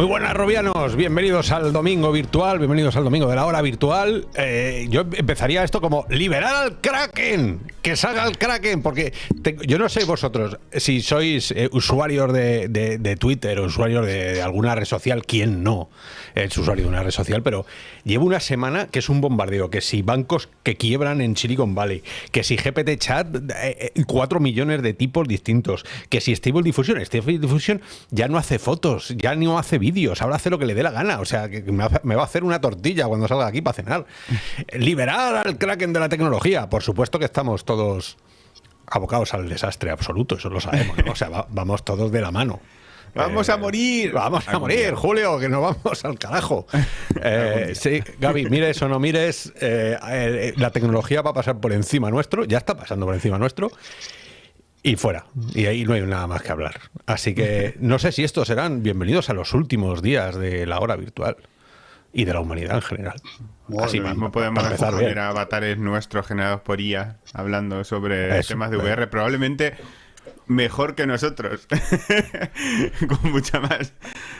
Muy buenas, Robianos. Bienvenidos al domingo virtual, bienvenidos al domingo de la hora virtual. Eh, yo empezaría esto como liberar al Kraken, que salga el Kraken, porque yo no sé vosotros si sois eh, usuarios de, Twitter o usuarios de, alguna red social, quién no es usuario de una red social, pero llevo una semana que es un bombardeo, que si bancos que quiebran en Silicon Valley, que si GPT Chat, eh, cuatro millones de tipos distintos, que si Stable Diffusion, Stable Diffusion ya no hace fotos, ya no hace vídeos ahora hace lo que le dé la gana, o sea, que me va a hacer una tortilla cuando salga aquí para cenar. Liberar al kraken de la tecnología, por supuesto que estamos todos abocados al desastre absoluto, eso lo sabemos, O sea, vamos todos de la mano. Vamos a morir. Vamos a morir, Julio, que nos vamos al carajo. Eh, sí, Gaby, mires o no mires, eh, eh, la tecnología va a pasar por encima nuestro, ya está pasando por encima nuestro. Y fuera. Y ahí no hay nada más que hablar. Así que no sé si estos serán bienvenidos a los últimos días de la hora virtual y de la humanidad en general. Así mismo podemos empezar ver avatares nuestros generados por IA hablando sobre temas de VR. Probablemente mejor que nosotros. con mucha más.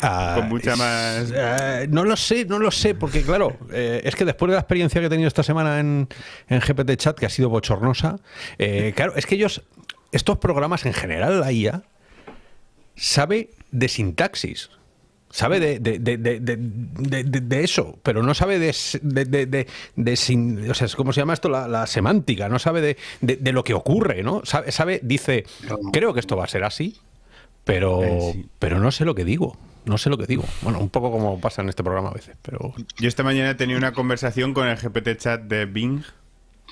Ah, con mucha más. Eh, no lo sé, no lo sé, porque claro, eh, es que después de la experiencia que he tenido esta semana en, en GPT Chat, que ha sido bochornosa, eh, claro, es que ellos estos programas en general, la IA, sabe de sintaxis. Sabe de, de, eso, pero no sabe de, o sea, ¿cómo se llama esto? La, semántica, no sabe de, lo que ocurre, ¿no? Sabe, sabe, dice, creo que esto va a ser así, pero, eh, pero no sé lo que digo. No sé lo que digo. Bueno, un poco como pasa en este programa a veces, pero... Yo esta mañana tenía una conversación con el GPT chat de Bing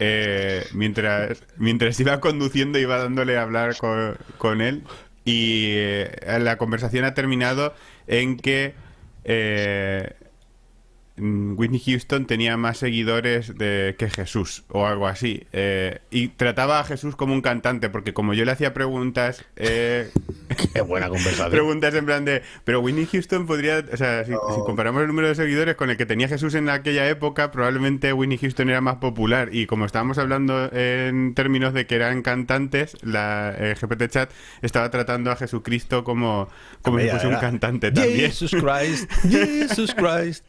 eh, mientras, mientras iba conduciendo iba dándole a hablar con, él y eh, la conversación ha terminado en que eh, Whitney Houston tenía más seguidores de, que Jesús o algo así. Eh, y trataba a Jesús como un cantante, porque como yo le hacía preguntas... Eh, Qué buena conversación. Preguntas en plan de... Pero Whitney Houston podría... O sea, si, comparamos el número de seguidores con el que tenía Jesús en aquella época, probablemente Whitney Houston era más popular. Y como estábamos hablando en términos de que eran cantantes, la GPT Chat estaba tratando a Jesucristo como, como si fuese un cantante también. Jesus Christ, Jesus Christ.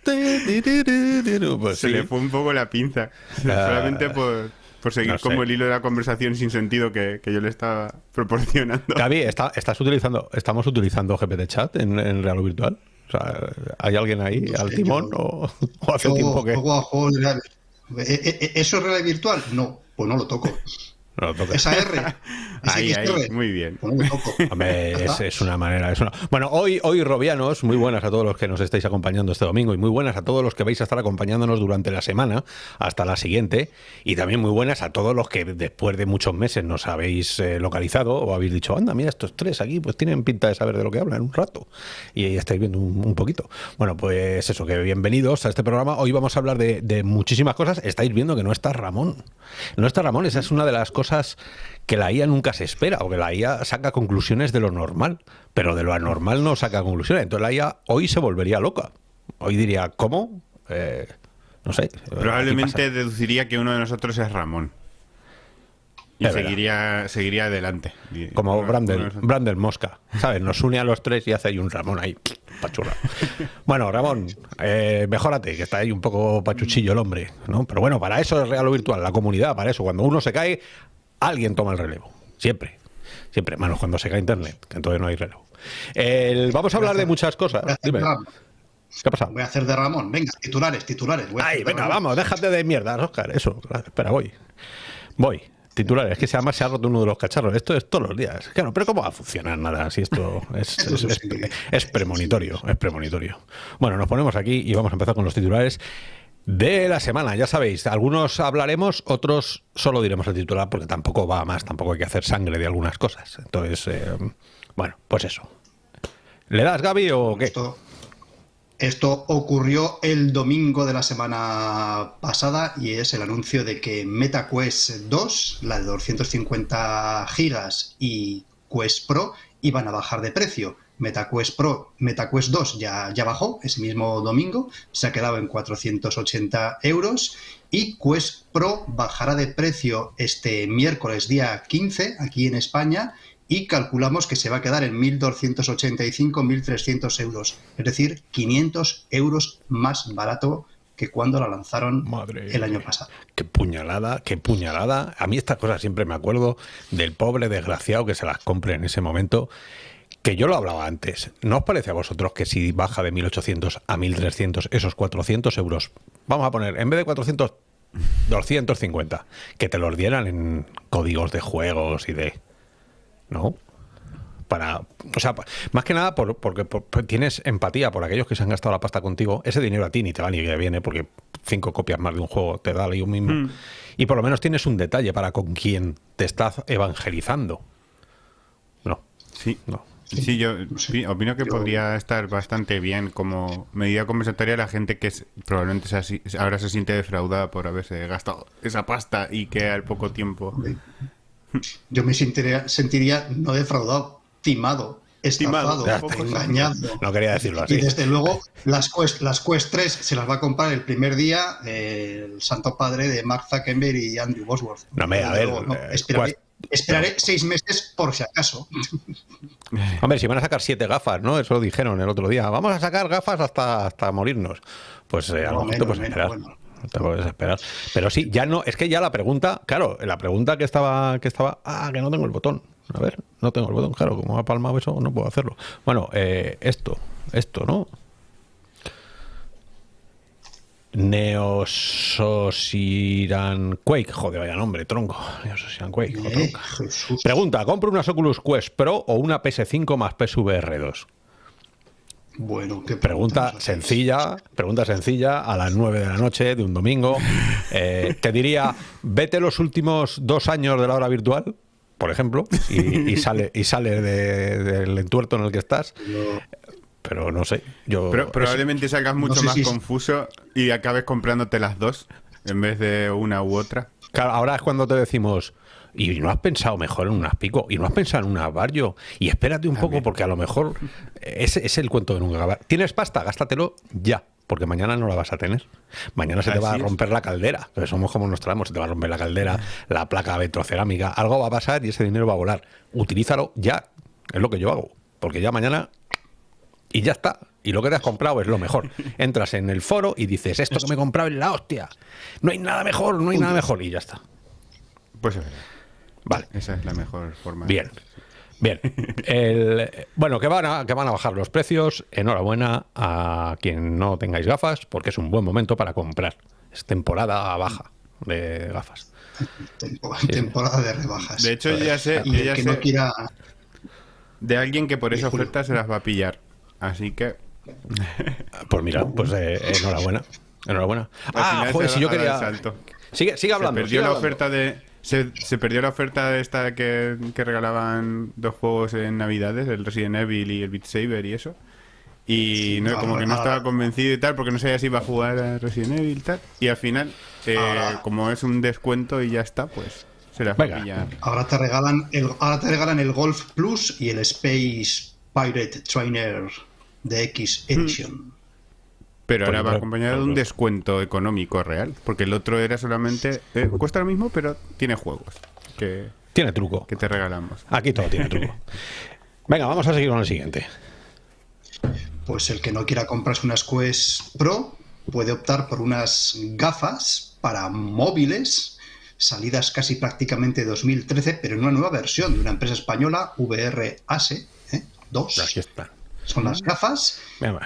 Se le fue un poco la pinza. Solamente por, seguir como el hilo de la conversación sin sentido que, yo le estaba proporcionando. Gaby, ¿estás utilizando, ¿estamos utilizando GPT Chat en, en Real Virtual? O sea, ¿hay alguien ahí al timón o, hace tiempo que...? ¿E, e, e, ¿Eso es realidad virtual? No, pues no lo toco. Esa R. ahí, ahí, muy bien. es, una manera. Es una... Bueno, hoy, hoy, Robianos, muy buenas a todos los que nos estáis acompañando este domingo y muy buenas a todos los que vais a estar acompañándonos durante la semana hasta la siguiente. Y también muy buenas a todos los que después de muchos meses nos habéis eh, localizado o habéis dicho, anda, mira, estos tres aquí, pues tienen pinta de saber de lo que hablan un rato. Y ahí estáis viendo un, poquito. Bueno, pues eso, que bienvenidos a este programa. Hoy vamos a hablar de, de muchísimas cosas. Estáis viendo que no está Ramón. No está Ramón, esa es una de las cosas que la IA nunca se espera, o que la IA saca conclusiones de lo normal, pero de lo anormal no saca conclusiones. Entonces la IA hoy se volvería loca. Hoy diría, ¿cómo? Eh, no sé. Probablemente deduciría que uno de nosotros es Ramón. Y seguiría, seguiría adelante. Como Brandel, Brandel Mosca, ¿sabes? Nos une a los tres y hace ahí un Ramón ahí, pachurra. bueno, Ramón, eh, mejórate, que está ahí un poco pachuchillo el hombre, ¿no? Pero bueno, para eso es real o virtual, la comunidad, para eso. Cuando uno se cae, alguien toma el relevo. Siempre. Siempre. Menos cuando se cae Internet, que entonces no hay relevo. vamos a hablar de muchas cosas. Dime. ¿Qué ha pasado? Voy a hacer de Ramón. Venga, titulares, titulares. Ay, venga, vamos, déjate de mierda, Oscar. Eso, espera, voy. Voy. Titulares, es que además se ha roto uno de los cacharros. Esto es todos los días. Claro, pero ¿cómo va a funcionar nada si esto es, es premonitorio? Es premonitorio. Bueno, nos ponemos aquí y vamos a empezar con los titulares de la semana. Ya sabéis, algunos hablaremos, otros solo diremos el titular porque tampoco va más, tampoco hay que hacer sangre de algunas cosas. Entonces, eh, bueno, pues eso. ¿Le das, Gaby, o qué? Esto ocurrió el domingo de la semana pasada y es el anuncio de que MetaQuest 2, la de 250 gigas y Quest Pro iban a bajar de precio. MetaQuest Pro, MetaQuest 2 ya, ya bajó ese mismo domingo, se ha quedado en 480 euros y Quest Pro bajará de precio este miércoles día 15 aquí en España y calculamos que se va a quedar en 1.285-1.300 euros, es decir, 500 euros más barato que cuando la lanzaron el año pasado. Qué puñalada, qué puñalada. A mí estas cosas siempre me acuerdo del pobre desgraciado que se las compre en ese momento que yo lo hablaba antes, ¿no os parece a vosotros que si baja de 1.800 a 1.300 esos 400 euros, vamos a poner, en vez de 400, 250, que te los dieran en códigos de juegos y de... ¿No? Para, o sea, más que nada porque tienes empatía por aquellos que se han gastado la pasta contigo, ese dinero a ti ni te va ni que viene, porque cinco copias más de un juego te da ahí un mismo. Hmm. Y por lo menos tienes un detalle para con quien te estás evangelizando. No. Sí. No. Sí, yo opino que podría estar bastante bien como medida compensatoria a la gente que probablemente ahora se siente defraudada por haberse gastado esa pasta y que al poco tiempo. Yo me sentiría, no defraudado, timado, estafado, engañado. No quería decirlo así. Y desde luego, las Quest, las Quest 3 se las va a comprar el primer día el santo padre de Mark Zuckerberg y Andrew Bosworth. No, me, a ver, eh, Esperaré seis meses por si acaso. Hombre, si van a sacar siete gafas, ¿no? Eso lo dijeron el otro día. Vamos a sacar gafas hasta, hasta morirnos. Pues eh, a lo mejor te puedes esperar. Te puedes esperar. Pero sí, ya no, es que ya la pregunta, claro, la pregunta que estaba, que estaba, ah, que no tengo el botón. A ver, no tengo el botón, claro, como ha palmado eso, no puedo hacerlo. Bueno, eh, esto, esto, ¿no? Neososiran Quake. Joder, vaya nombre, tronco. Neososiran Quake. Eh, Pregunta, ¿compro una Oculus Quest Pro o una PS5 más PSVR 2? Bueno, qué pregunta sencilla, pregunta sencilla a las 9 de la noche de un domingo. Eh, te diría, vete los últimos dos años de la hora virtual, por ejemplo, y, sale, y sale del entuerto en el que estás pero no sé. Yo, pero, probablemente salgas mucho más confuso y acabes comprándote las dos en vez de una u otra. Claro, ahora es cuando te decimos, y no has pensado mejor en unas pico, y no has pensado en unas barrio, y espérate un poco porque a lo mejor ese es el cuento de nunca acabar. ¿Tienes pasta? Gástatelo ya, porque mañana no la vas a tener. Mañana se te va a romper la caldera, pero somos como nos traemos, se te va a romper la caldera, la placa vitrocerámica, algo va a pasar y ese dinero va a volar. Utilízalo ya, es lo que yo hago, porque ya mañana y ya está. Y lo que te has comprado es lo mejor. Entras en el foro y dices, esto que me he comprado es la hostia. No hay nada mejor, no hay nada mejor. Y ya está. Pues Vale. Esa es la mejor forma. Bien. Bien. El, bueno, que van, a, que van a bajar los precios. Enhorabuena a quien no tengáis gafas, porque es un buen momento para comprar. Es temporada baja de gafas. Temporada de rebajas. De hecho, ya sé, de alguien que por esa oferta se las va a pillar. Así que. Pues mira, pues eh, enhorabuena. Enhorabuena. ah, joder, si yo quería. Sigue, sigue hablando. Se perdió la oferta de. Se, perdió la oferta de esta que, regalaban dos juegos en Navidades, el Resident Evil y el Beat Saber y eso. Y no, como que no estaba convencido y tal, porque no sabía si iba a jugar a Resident Evil y tal. Y al final, eh, como es un descuento y ya está, pues se la Venga. Ahora te regalan el, ahora te regalan el Golf Plus y el Space Pirate Trainer de X Edition. Pero ahora va acompañado de un descuento económico real, porque el otro era solamente eh, cuesta lo mismo, pero tiene juegos que tiene truco que te regalamos. Aquí todo tiene truco. Venga, vamos a seguir con el siguiente. Pues el que no quiera comprarse unas Quest Pro puede optar por unas gafas para móviles salidas casi prácticamente 2013, pero en una nueva versión de una empresa española, VR ASE 2. ¿eh? Aquí está. Son las gafas.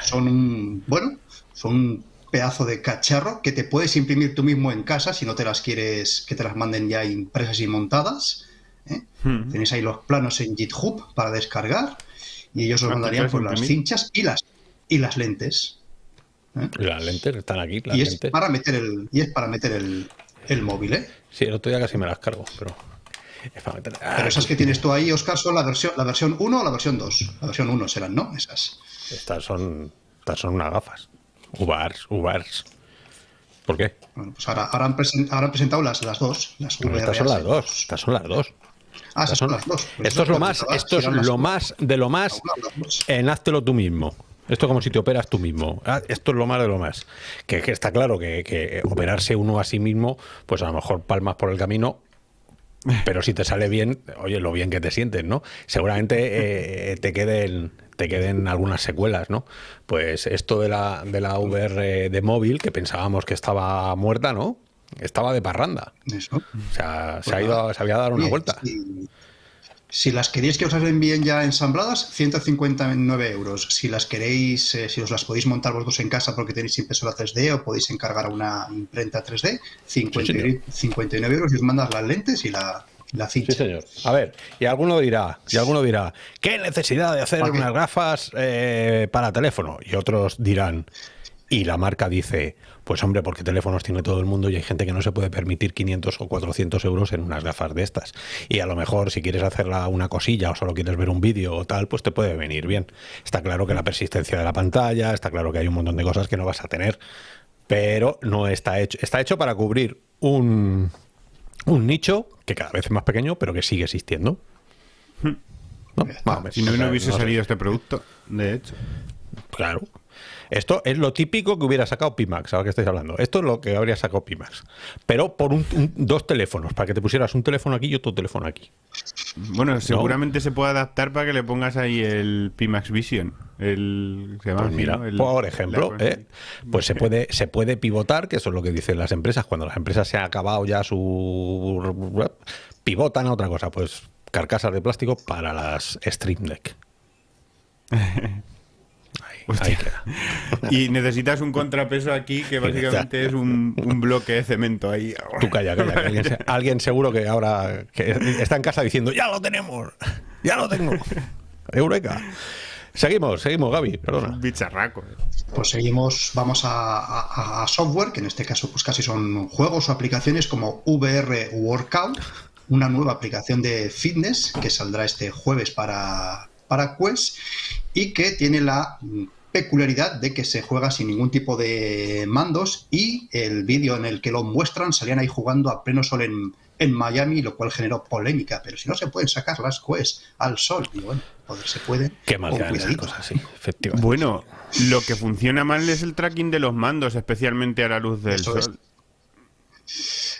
Son un, bueno, son un pedazo de cacharro que te puedes imprimir tú mismo en casa si no te las quieres que te las manden ya impresas y montadas. ¿eh? Hmm. Tenéis ahí los planos en GitHub para descargar y ellos os ah, mandarían por las cinchas y las y las lentes. ¿eh? Las lentes están aquí. y, Es para meter el, y es para meter el, el móvil, ¿eh? Sí, el otro día casi me las cargo, pero. Pero esas que tienes tú ahí, Oscar, son la versión, la versión 1 o la versión 2. La versión 1 serán, ¿no? Esas. Estas son, estas son unas gafas. Ubers, Ubers. ¿Por qué? Bueno, pues ahora, ahora, han, presen- ahora han presentado las, las dos. Las Pero estas son las dos. Estas son las dos. Ah, Estas son- las dos. Pues esto es lo más, esto es lo más de lo más en háztelo tú mismo. Esto es como si te operas tú mismo. Ah, Esto es lo más de lo más. Que, que está claro que, que operarse uno a sí mismo, pues a lo mejor palmas por el camino, pero si te sale bien, oye, lo bien que te sientes, ¿no? Seguramente eh, te queden te queden algunas secuelas, ¿no? Pues esto de la, de la VR de móvil, que pensábamos que estaba muerta, ¿no? Estaba de parranda. Eso. O sea, se, ha ido, se había dado una vuelta. Si las queréis que os las envíen ya ensambladas, 159 euros. Si las queréis, eh, si os las podéis montar vosotros en casa porque tenéis impresora 3D o podéis encargar una imprenta 3D, 50 señor. 59 euros y os mandas las lentes y la, la Sí, señor. A ver, y alguno dirá, y alguno dirá, ¿qué necesidad de hacer unas gafas eh, para teléfono? Y otros dirán, y la marca dice, pues hombre, porque teléfonos tiene todo el mundo y hay gente que no se puede permitir 500 o 400 euros en unas gafas de estas. Y a lo mejor si quieres hacerla una cosilla o solo quieres ver un vídeo o tal, pues te puede venir bien. Está claro que la persistencia de la pantalla, está claro que hay un montón de cosas que no vas a tener, pero no está hecho. Está hecho para cubrir un, un nicho que cada vez es más pequeño, pero que sigue existiendo. ¿No? Más o menos. Si no, no hubiese salido este producto, de hecho. Claro. Esto es lo típico que hubiera sacado Pimax, ahora que estáis hablando. Esto es lo que habría sacado Pimax. Pero por un- un- dos teléfonos, para que te pusieras un teléfono aquí y otro teléfono aquí. Bueno, seguramente se puede adaptar para que le pongas ahí el Pimax Vision. El, se llama Pues mira, ¿no? El- por ejemplo, la- ¿eh? pues se puede, se puede pivotar, que eso es lo que dicen las empresas. Cuando las empresas se han acabado ya su... pivotan a otra cosa, pues carcasas de plástico para las Stream Deck. Ahí, Hostia. ahí queda. Y necesitas un contrapeso aquí que básicamente es un, un bloque de cemento ahí. Tú calla, calla, que alguien, se- alguien seguro que ahora que está en casa diciendo, ya lo tenemos, ya lo tengo. Eureka. Seguimos, seguimos, Gaby, perdona. Un bicharraco. eh. Pues seguimos, vamos a, a- a software, que en este caso pues casi son juegos o aplicaciones como VR Workout, una nueva aplicación de fitness que saldrá este jueves para, para Quest y que tiene la peculiaridad de que se juega sin ningún tipo de mandos y el vídeo en el que lo muestran salían ahí jugando a pleno sol en, en Miami, lo cual generó polémica, pero si no se pueden sacar las Quest al sol, y bueno, poder se puede. Qué mal cosas, sí, efectivamente. Bueno, lo que funciona mal es el tracking de los mandos, especialmente a la luz del Eso es. sol.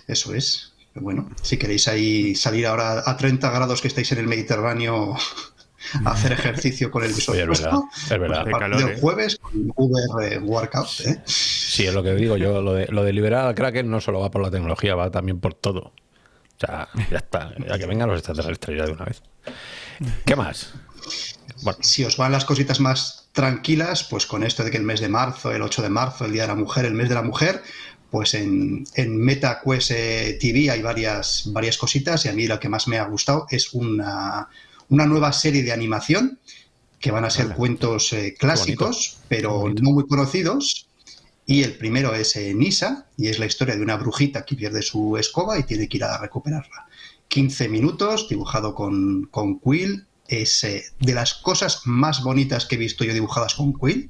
Eso es. Bueno, si queréis ahí salir ahora a 30 grados que estáis en el Mediterráneo hacer ejercicio con el visor es puesto, verdad, es verdad. calor, del ¿eh? jueves con VR Workout. ¿eh? Sí, es lo que digo yo, lo de, lo de liberar al Kraken no solo va por la tecnología, va también por todo. O sea, ya está, ya que vengan los extraterrestres ya de una vez. ¿Qué más? Bueno, Si os van las cositas más tranquilas, pues con esto de que el mes de marzo, el 8 de marzo, el Día de la Mujer, el mes de la Mujer, pues en, en MetaQuest eh, TV hay varias, varias cositas y a mí lo que más me ha gustado es una, una nueva serie de animación que van a ser cuentos eh, clásicos, pero bonito. no muy conocidos. Y el primero es eh, Nisa, y es la historia de una brujita que pierde su escoba y tiene que ir a recuperarla. 15 minutos, dibujado con, con Quill. Es eh, de las cosas más bonitas que he visto yo dibujadas con Quill.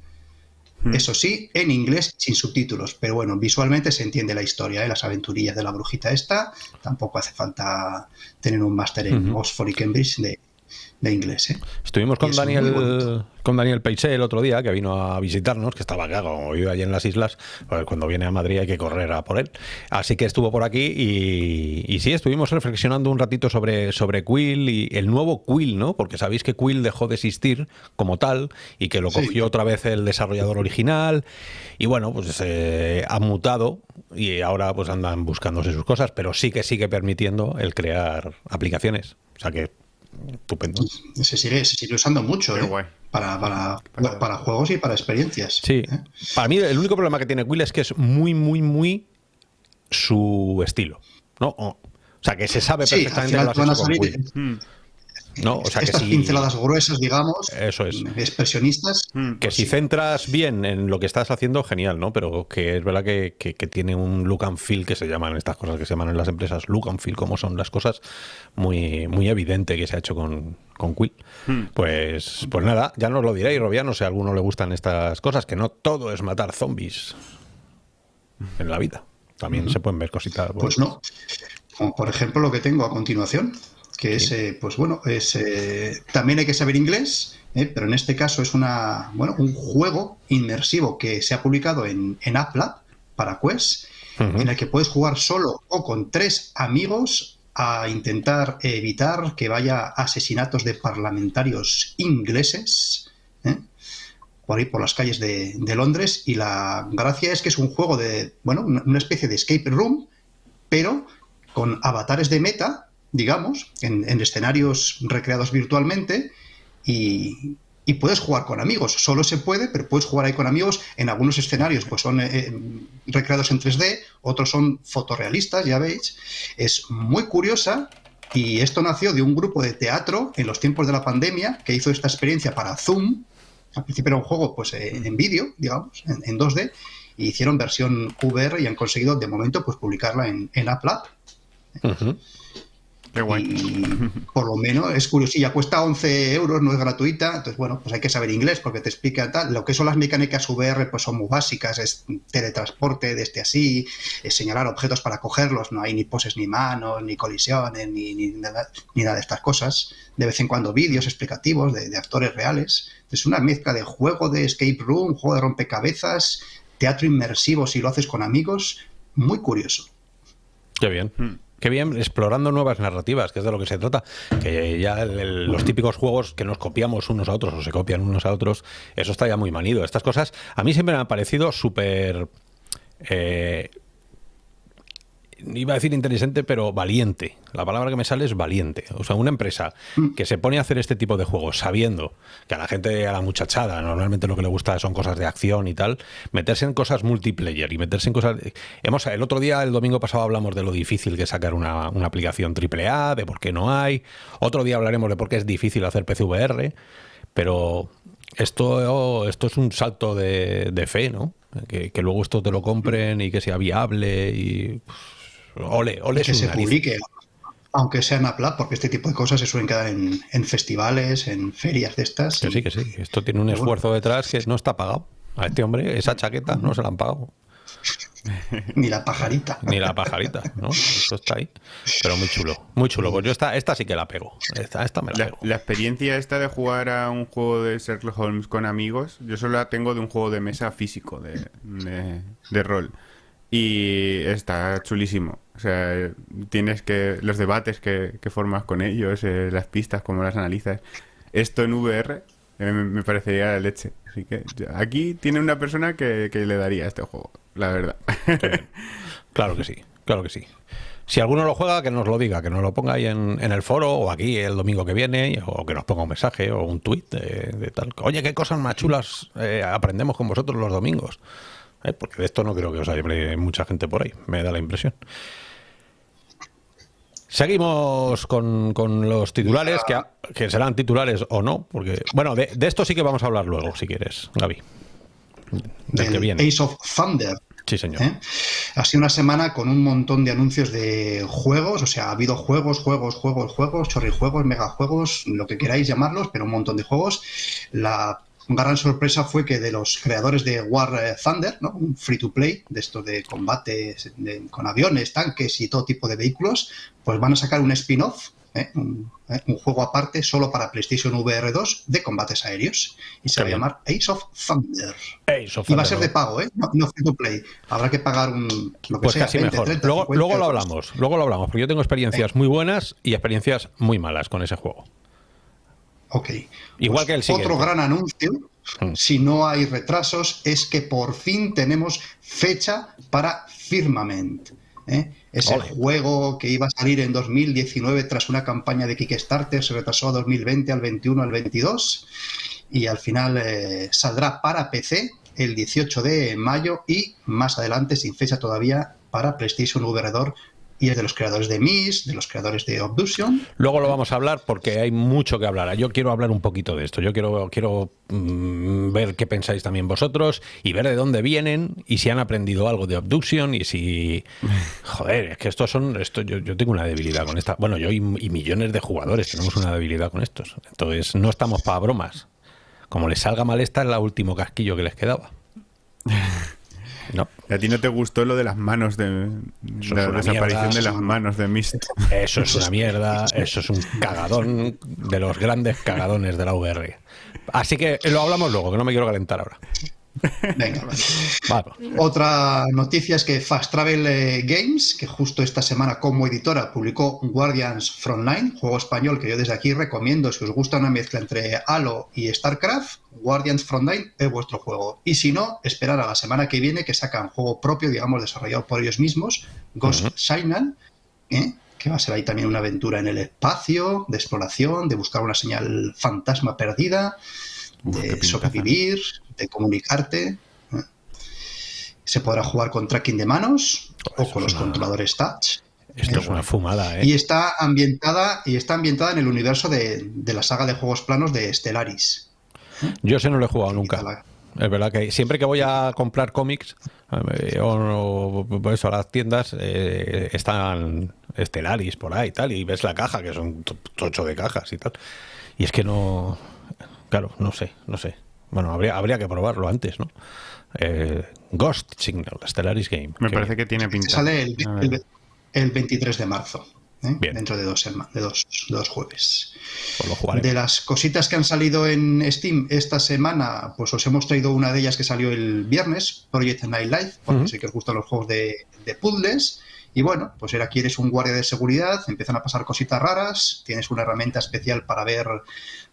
Hmm. Eso sí, en inglés, sin subtítulos. Pero bueno, visualmente se entiende la historia, ¿eh? las aventurillas de la brujita esta. Tampoco hace falta tener un máster en. Oxford y Cambridge de, de inglés. ¿eh? Estuvimos con Daniel con Daniel Peixé el otro día, que vino a visitarnos, que estaba acá, como vive allí en las islas, pues cuando viene a Madrid hay que correr a por él. Así que estuvo por aquí y, y sí, estuvimos reflexionando un ratito sobre, sobre Quill y el nuevo Quill, ¿no? Porque sabéis que Quill dejó de existir como tal y que lo Sí. cogió otra vez el desarrollador original y bueno, pues eh, ha mutado y ahora pues andan buscándose sus cosas, pero sí que sigue permitiendo el crear aplicaciones. O sea que, estupendo. Se sigue, se sigue usando mucho Qué ¿eh? guay. Para, para, Para- para juegos y para experiencias. Sí. ¿eh? Para mí el único problema que tiene Quill es que es muy, muy, muy su estilo. ¿no? O, sea, que se sabe Sí, al perfectamente final te van lo has hecho con salir. Hmm. No, o sea que Estas si- pinceladas gruesas, digamos, Eso es. expresionistas. Mm. Que si centras bien en lo que estás haciendo, genial, ¿no? Pero que es verdad que, que- que tiene un look and feel que se llaman estas cosas que se llaman en las empresas look and feel, como son las cosas, muy, muy evidente que se ha hecho con, con Quill. Pues, pues nada, ya nos lo diréis, Robiano, si a alguno le gustan estas cosas, que no todo es matar zombies en la vida. También se pueden ver cositas. Pues no. Como por ejemplo lo que tengo a continuación, que es, eh, pues bueno, es eh, también hay que saber inglés, eh, pero en este caso es una, bueno, un juego inmersivo que se ha publicado en, en AppLab para Quest, en el que puedes jugar solo o con tres amigos a intentar evitar que vaya asesinatos de parlamentarios ingleses. por ahí por las calles de, de Londres y la gracia es que es un juego de, bueno, una especie de escape room, pero con avatares de meta, digamos, en, en escenarios recreados virtualmente y, y puedes jugar con amigos. Solo se puede, pero puedes jugar ahí con amigos. En algunos escenarios pues son eh, recreados en 3D, otros son fotorrealistas, ya veis. Es muy curiosa y esto nació de un grupo de teatro en los tiempos de la pandemia que hizo esta experiencia para Zoom. Al principio era un juego pues eh, en vídeo, digamos, en, en 2D, y hicieron versión VR y han conseguido de momento pues publicarla en, en AppLab. Ujú. Qué guay. Y por lo menos es curiosilla, cuesta 11 euros, no es gratuita, entonces bueno, pues hay que saber inglés porque te explica tal. Lo que son las mecánicas VR pues son muy básicas, es teletransporte desde así, es señalar objetos para cogerlos, no hay ni poses ni manos, ni colisiones, ni, ni nada, ni nada de estas cosas. De vez en cuando vídeos explicativos de, de actores reales. Es una mezcla de juego de escape room, juego de rompecabezas, teatro inmersivo si lo haces con amigos, muy curioso. Qué bien. Qué bien, explorando nuevas narrativas, que es de lo que se trata. Que ya los típicos juegos que nos copiamos unos a otros o se copian unos a otros, eso está ya muy manido. Estas cosas a mí siempre me han parecido súper... eh, iba a decir inteligente, pero valiente. La palabra que me sale es valiente. O sea, una empresa que se pone a hacer este tipo de juegos sabiendo que a la gente, a la muchachada, normalmente lo que le gusta son cosas de acción y tal, meterse en cosas multiplayer y meterse en cosas... Hemos, el otro día, el domingo pasado, hablamos de lo difícil que es sacar una, una aplicación AAA, de por qué no hay. Otro día hablaremos de por qué es difícil hacer PCVR, pero esto, esto es un salto de, de fe, ¿no? Que, que luego esto te lo compren y que sea viable y... pues, Ole, ole que se publique, aunque sea en Apple, porque este tipo de cosas se suelen quedar en, en festivales, en ferias de estas. Que y- sí, que sí. Esto tiene un Pero bueno. esfuerzo detrás que no está pagado. A este hombre, esa chaqueta no se la han pagado. Ni la pajarita. Ni la pajarita, ¿no? Esto está ahí. Pero muy chulo, muy chulo. Pues yo esta, esta sí que la pego. Esta, esta me la La, pego. la experiencia esta de jugar a un juego de Sherlock Holmes con amigos, yo solo la tengo de un juego de mesa físico, de, de, de rol. Y está chulísimo. O sea, tienes que. Los debates que, que formas con ellos, eh, las pistas, cómo las analizas. Esto en VR eh, me, parecería leche. Así que aquí tiene una persona que, que le daría este juego, la verdad. Claro que sí, claro que sí. Si alguno lo juega, que nos lo diga, que nos lo ponga ahí en, en el foro o aquí el domingo que viene, o que nos ponga un mensaje o un tuit de, de tal. Oye, qué cosas más chulas eh, aprendemos con vosotros los domingos. Eh, Porque de esto no creo que os hable mucha gente por ahí, me da la impresión. Seguimos con, con los titulares, que, que serán titulares o no, porque, bueno, de, de esto sí que vamos a hablar luego, si quieres, Gaby. Del que del viene. Ace of Thunder. Sí, señor. ¿eh? Ha sido una semana con un montón de anuncios de juegos, o sea, ha habido juegos, juegos, juegos, juegos, chorrijuegos, megajuegos, lo que queráis llamarlos, pero un montón de juegos. La gran sorpresa fue que de los creadores de War eh, Thunder, ¿no? un free to play, de esto de combate de- con aviones, tanques y todo tipo de vehículos, pues van a sacar un spin-off, ¿eh? un, ¿eh? un juego aparte solo para PlayStation VR 2 de combates aéreos. Y se Qué va a llamar Ace of Thunder. Ace of Y va Thunder, a ser de pago, ¿eh? No, no free to play. Habrá que pagar un. Lo que Pues sea, casi 20, mejor. 30, luego, 50 luego lo hablamos, luego lo hablamos, porque yo tengo experiencias muy buenas y experiencias muy malas con ese juego. Ok. Igual que el siguiente. Otro gran anuncio, Mm. si no hay retrasos, es que por fin tenemos fecha para Firmament. ¿eh? Ese Ole. juego que iba a salir en 2019 tras una campaña de Kickstarter, se retrasó a 2020, al 21, al 22 y al final eh, saldrá para PC el 18 de mayo y más adelante, sin fecha todavía, para PlayStation VR 2 y es de los creadores de Myst, de los creadores de Obduction. Luego lo vamos a hablar porque hay mucho que hablar. Yo quiero hablar un poquito de esto. Yo quiero, quiero mm, ver qué pensáis también vosotros y ver de dónde vienen y si han aprendido algo de Obduction y si... Joder, es que estos son... Esto, yo, yo tengo una debilidad con esta... Bueno, yo y, y millones de jugadores tenemos una debilidad con estos. Entonces no estamos para bromas. Como les salga mal esta es la último casquillo que les quedaba. No. ¿A ti no te gustó lo de las manos de la desaparición mierda. de las manos de Mist? Eso es una mierda, eso es un cagadón de los grandes cagadones de la VR. Así que lo hablamos luego, que no me quiero calentar ahora. Venga. Otra noticia es que Fast Travel eh, Games, que justo esta semana como editora publicó Guardians Frontline, juego español que yo desde aquí recomiendo si os gusta una mezcla entre Halo y StarCraft, Guardians Frontline es vuestro juego. Y si no, esperar a la semana que viene que sacan juego propio, digamos, desarrollado por ellos mismos, Ghost Ujú. Signal, ¿eh? que va a ser ahí también una aventura en el espacio, de exploración, de buscar una señal fantasma perdida, Uf, de sobrevivir, de comunicarte. Se podrá jugar con tracking de manos o con los una- controladores touch. Esto es una fumada, ¿eh? Y está ambientada, y está ambientada en el universo de, de la saga de juegos planos de Stellaris. Yo ese no lo he jugado nunca. La- Es verdad que siempre que voy a comprar cómics eh, o, o eso, a las tiendas eh, están Stellaris por ahí y tal, y ves la caja, que son to- tocho de cajas y tal. Y es que no. Claro, no sé, no sé. Bueno, habría, habría que probarlo antes, ¿no? Eh, Ghost Signal, Stellaris Game. Me parece que tiene pinta. Sale el, el- el 23 de marzo, ¿eh? Bien. dentro de dos, de dos, dos jueves. pues. De las cositas que han salido en Steam esta semana, pues os hemos traído una de ellas que salió el viernes, Project Nightlife, porque Ujú. sé que os gustan los juegos de, de puzzles. Y bueno, pues era aquí eres un guardia de seguridad, empiezan a pasar cositas raras, tienes una herramienta especial para ver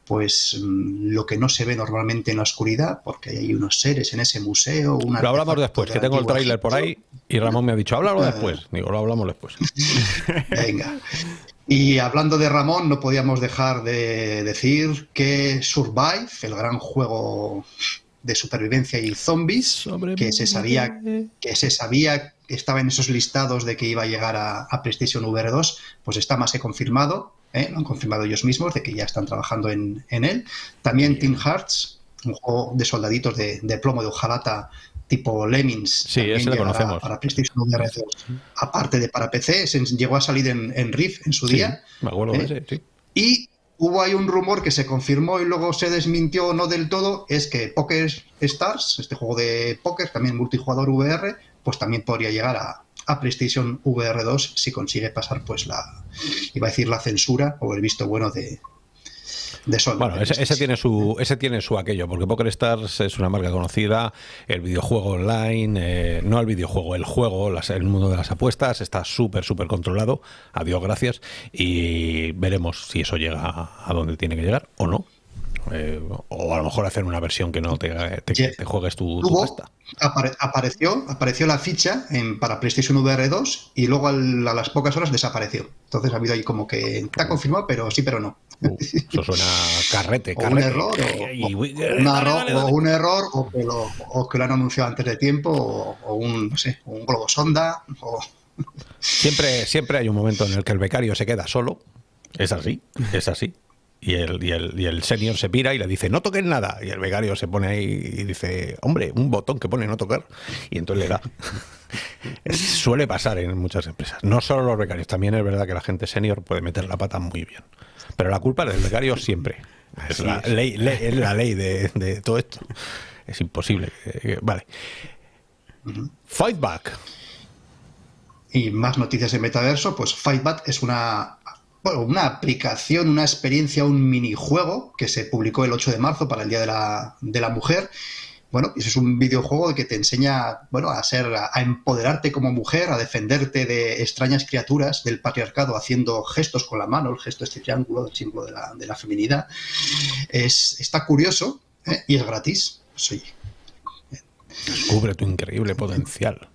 pues mm, lo que no se ve normalmente en la oscuridad, porque hay unos seres en ese museo. un Lo hablamos después, que tengo el tráiler por ahí y Ramón me ha dicho, háblalo Ah. después. Digo, lo hablamos después. Venga. Y hablando de Ramón, no podíamos dejar de decir que Survive, el gran juego de supervivencia y zombies, que se sabía que se sabía que estaba en esos listados de que iba a llegar a, a PlayStation VR 2, pues está más que confirmado, ¿eh? lo han confirmado ellos mismos, de que ya están trabajando en, en él. También Team Hearts, un juego de soldaditos de, de plomo de hojalata tipo Lemmings. Sí, ese lo conocemos. Para PlayStation VR 2. Aparte de para PC, se llegó a salir en, en Rift en su Sí, día. me acuerdo de ¿Eh? ese, sí. Y hubo ahí un rumor que se confirmó y luego se desmintió no del todo, es que Poker Stars, este juego de póker, también multijugador VR, pues también podría llegar a, a PlayStation VR 2 si consigue pasar pues la, iba a decir la censura o el visto bueno de, de Sony. Bueno, ese, ese tiene su ese tiene su aquello, porque Poker Stars es una marca conocida, el videojuego online, eh, no el videojuego, el juego, las- el mundo de las apuestas está súper, súper controlado, a Dios gracias, y veremos si eso llega a donde tiene que llegar o no. Eh, o a lo mejor hacer una versión que no te, te- Ya. te juegues tu, tu pasta. apare- apareció, apareció la ficha en, para PlayStation VR 2 y luego al- a las pocas horas desapareció. Entonces ha habido ahí como que está confirmado, pero sí, pero no. Uh, eso suena carrete, O un carrete. error, o, un error, o un error, o que, lo, o que lo han anunciado antes de tiempo, o, un, no sé, un globo sonda. Siempre, siempre hay un momento en el que el becario se queda solo. Es así, es así. Y el, y, el, y el senior se pira y le dice, no toques nada. Y el becario se pone ahí y dice, hombre, un botón que pone no tocar. Y entonces le da. Suele pasar en muchas empresas. No solo los becarios, también es verdad que la gente senior puede meter la pata muy bien. Pero la culpa es del becario siempre. Es la es. ley, ley- es la ley de, de todo esto. Es imposible. vale. Fight back. Y más noticias de metaverso, pues Fightback es una, bueno, una aplicación, una experiencia, un minijuego que se publicó el 8 de marzo para el Día de la, de la Mujer. Bueno, eso es un videojuego que te enseña, bueno, a ser, a empoderarte como mujer, a defenderte de extrañas criaturas del patriarcado haciendo gestos con la mano, el gesto este triángulo, el símbolo de la, de la feminidad. Es, está curioso ¿eh? y es gratis. Pues, oye, Descubre tu increíble potencial.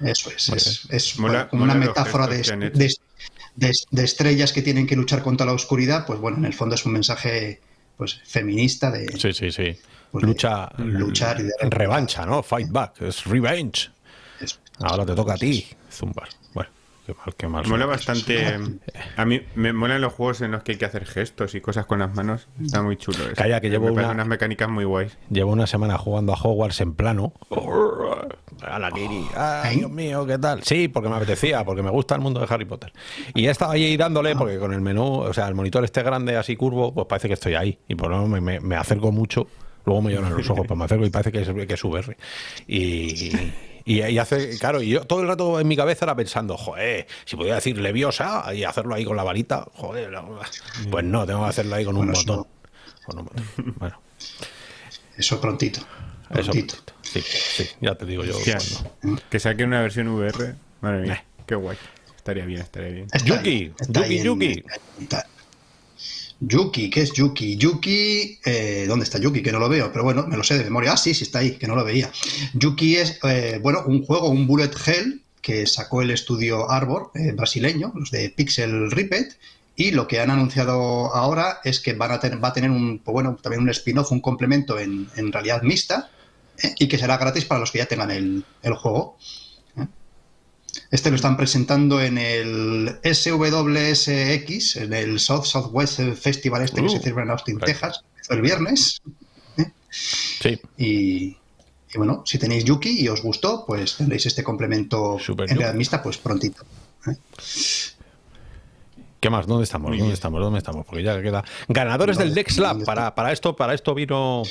Eso es, es, es, Mola- como mola una metáfora de, de- de- de estrellas que tienen que luchar contra la oscuridad, pues bueno, en el fondo es un mensaje pues feminista de Sí, sí, sí. Pues de Lucha, luchar y de- revancha, ¿no? Fight back, es revenge. eso. Ahora te toca a ti, Zumbar. Qué mal, qué mal. Mola bastante. A mí me molan los juegos en los que hay que hacer gestos y cosas con las manos. Está muy chulo. Eso. Calla, que llevo Me una- unas mecánicas muy guays. Llevo una semana jugando a Hogwarts en plano. A la Kiri. Ay, Dios mío, ¿qué tal? Sí, porque me apetecía, porque me gusta el mundo de Harry Potter. Y he estado ahí dándole, porque con el menú, o sea, el monitor este grande, así curvo, pues parece que estoy ahí. Y por lo menos me, me- me acerco mucho. Luego me lloran los ojos, pues me acerco y parece que es, que es VR. Y, y, y hace, claro, y yo todo el rato en mi cabeza era pensando, joder, si podía decir leviosa y hacerlo ahí con la varita, joder, no, pues no, tengo que hacerlo ahí con un Bueno, botón. Con un botón. Bueno. Eso prontito. Eso, prontito. sí, sí, ya te digo yo. Cuando- que saque una versión VR. Madre mía, Eh. qué guay. Estaría bien, estaría bien. Está Yuki, Yuki, Yuki. está- Yuki, ¿qué es Yuki? Yuki, eh, ¿dónde está Yuki? Que no lo veo, pero bueno, me lo sé de memoria. Ah, sí, sí está ahí, que no lo veía. Yuki es, eh, bueno, un juego, un bullet hell que sacó el estudio Arbor eh, brasileño, los de Pixel Ripped, y lo que han anunciado ahora es que van a tener, va a tener un, pues bueno, también un spin-off, un complemento en, realidad mixta, y que será gratis para los que ya tengan el juego. ¿Eh? Este lo están presentando en el SWSX, en el South Southwest Festival este que Uh, se celebra en Austin, correcto. Texas, el viernes. Sí, Y, y bueno, si tenéis Yuki y os gustó, pues tendréis este complemento Super en realidad Yuki. mixta pues prontito. ¿Qué más? ¿Dónde estamos? ¿Dónde estamos? ¿Dónde estamos? Porque ya queda. Ganadores del ¿Dónde- Dex Lab. Para, para esto, para esto vino.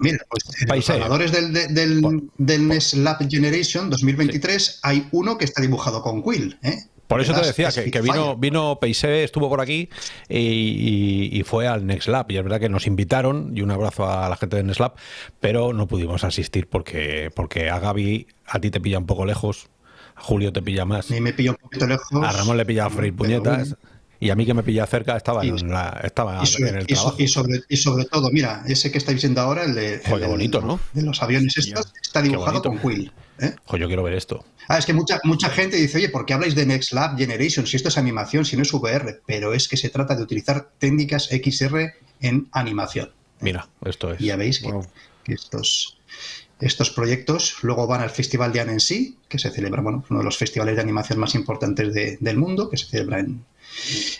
Mira, pues en los ganadores del, de- del, Por- del NES Lab Generation 2023 hay uno que está dibujado con Quill. ¿eh? Por eso te decía que, que vino, vino Peise, estuvo por aquí y, y- y fue al Next Lab. Y es verdad que nos invitaron, y un abrazo a la gente de Next Lab, pero no pudimos asistir porque, porque a Gaby a ti te pilla un poco lejos, a Julio te pilla más, A mí me pilla un poquito lejos. a Ramón le pilla a freír pero puñetas. bueno. Y a mí que me pilla cerca estaba, Y- en, la, estaba Y sobre, en el trabajo. y sobre- y sobre todo, mira, ese que estáis viendo ahora, el de, Joder, el bonito, ¿no? de los aviones estos, está dibujado con Quill. ¿eh? Yo quiero ver esto. Ah, es que mucha, mucha gente dice, oye, ¿por qué habláis de Next Lab Generation? Si esto es animación, si no es VR, pero es que se trata de utilizar técnicas XR en animación. Mira, esto es. Y ya veis que, Wow. que estos, estos proyectos luego van al Festival de Annecy, que se celebra, bueno, uno de los festivales de animación más importantes de- del mundo, que se celebra en,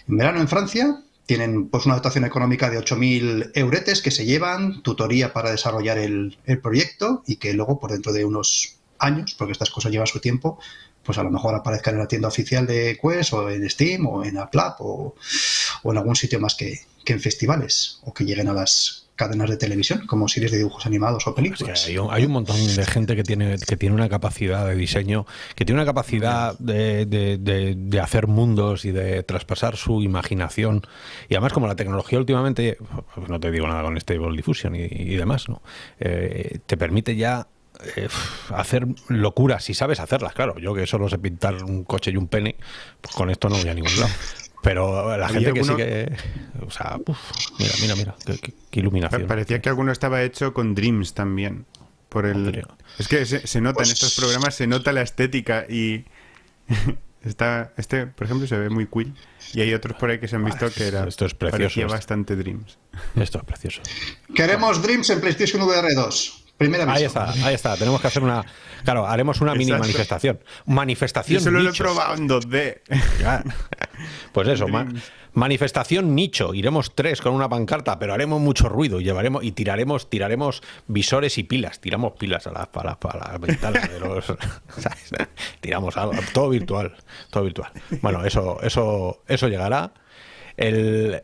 en verano en Francia. Tienen pues una dotación económica de 8.000 euretes que se llevan, tutoría para desarrollar el, proyecto y que luego por dentro de unos años, porque estas cosas llevan su tiempo, pues a lo mejor aparezcan en la tienda oficial de Quest o en Steam o en Apple App o, o en algún sitio más que, que en festivales o que lleguen a las cadenas de televisión como series de dibujos animados o películas. hay, un, hay un montón de gente que tiene, que tiene una capacidad de diseño, que tiene una capacidad de, de- de- de hacer mundos y de traspasar su imaginación. Y además, como la tecnología últimamente, pues no te digo nada con Stable Diffusion y, y demás, ¿no? Eh, te permite ya eh, hacer locuras si sabes hacerlas. Claro, yo que solo sé pintar un coche y un pene, pues con esto no voy a ningún lado. Pero la gente que alguno- que. O sea, uf, mira, mira, mira, qué, qué- qué iluminación. Parecía que alguno estaba hecho con Dreams también. Por el... Es que se, se nota Pues- en estos programas, se nota la estética y está este, por ejemplo, se ve muy Quill y hay otros por ahí que se han visto que era esto es precioso, parecía esto. bastante Dreams. Esto es precioso. Queremos Dreams en PlayStation VR 2. Primera Ahí aviso. está, ahí está. Tenemos que hacer una. Claro, haremos una mini Exacto. manifestación. Yo Manifestación solo lo he probado en 2D. Ya. Pues eso, ma- manifestación nicho. Iremos tres con una pancarta, pero haremos mucho ruido y llevaremos y tiraremos, tiraremos visores y pilas. Tiramos pilas a las, a las- ventanas de los. ¿sabes? Tiramos algo, todo virtual, todo virtual. Bueno, eso, eso, eso llegará. El,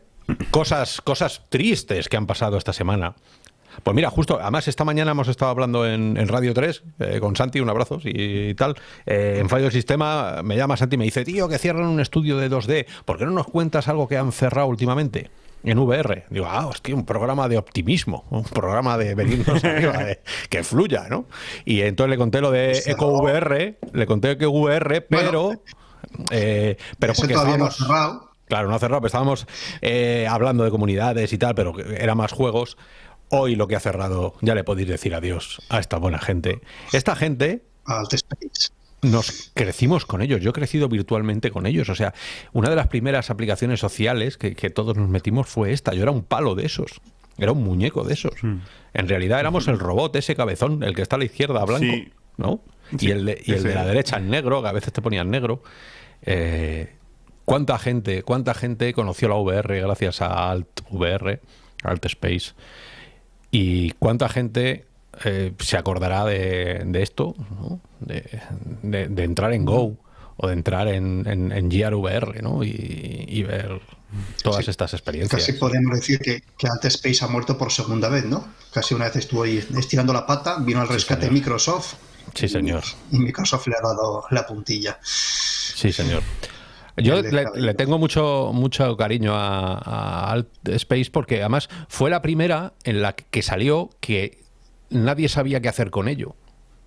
cosas, cosas tristes que han pasado esta semana. Pues mira, justo, además esta mañana hemos estado hablando en, en Radio 3 eh, con Santi, un abrazo y, tal. Eh, en Fallo del Sistema me llama Santi y me dice, tío, que cierran un estudio de 2D, ¿por qué no nos cuentas algo que han cerrado últimamente? En VR. Digo, ah, es que un programa de optimismo, un programa de venirnos arriba, de- que fluya, ¿no? Y entonces le conté lo de Cerró. Eco VR, le conté que VR, pero... eh, pero porque todavía no ha estábamos- cerrado. Claro, no ha cerrado, pero estábamos eh, hablando de comunidades y tal, pero era más juegos. Hoy lo que ha cerrado, ya le podéis decir adiós a esta buena gente. Esta gente Alt Space. nos crecimos con ellos, yo he crecido virtualmente con ellos. O sea, una de las primeras aplicaciones sociales que, que todos nos metimos fue esta. Yo era un palo de esos, era un muñeco de esos. En realidad éramos el robot, ese cabezón, el que está a la izquierda blanco, Sí. ¿no? Sí, y el, de, y el de la derecha en negro, que a veces te ponían negro. Eh, ¿Cuánta gente, cuánta gente conoció la VR gracias a Alt VR, Alt Space? ¿Y cuánta gente eh, se acordará de, de esto? ¿no? De, de- de entrar en Go o de entrar en, en, en Gear VR ¿no? y, y ver todas Sí. estas experiencias. Casi podemos decir que, que Alt Space ha muerto por segunda vez, ¿no? Casi una vez estuvo ahí estirando la pata, vino al rescate. Microsoft Sí, señor. y Microsoft le ha dado la puntilla. Sí, señor. Yo le, tengo mucho, mucho cariño a, a Alt Space porque además fue la primera en la que salió que nadie sabía qué hacer con ello.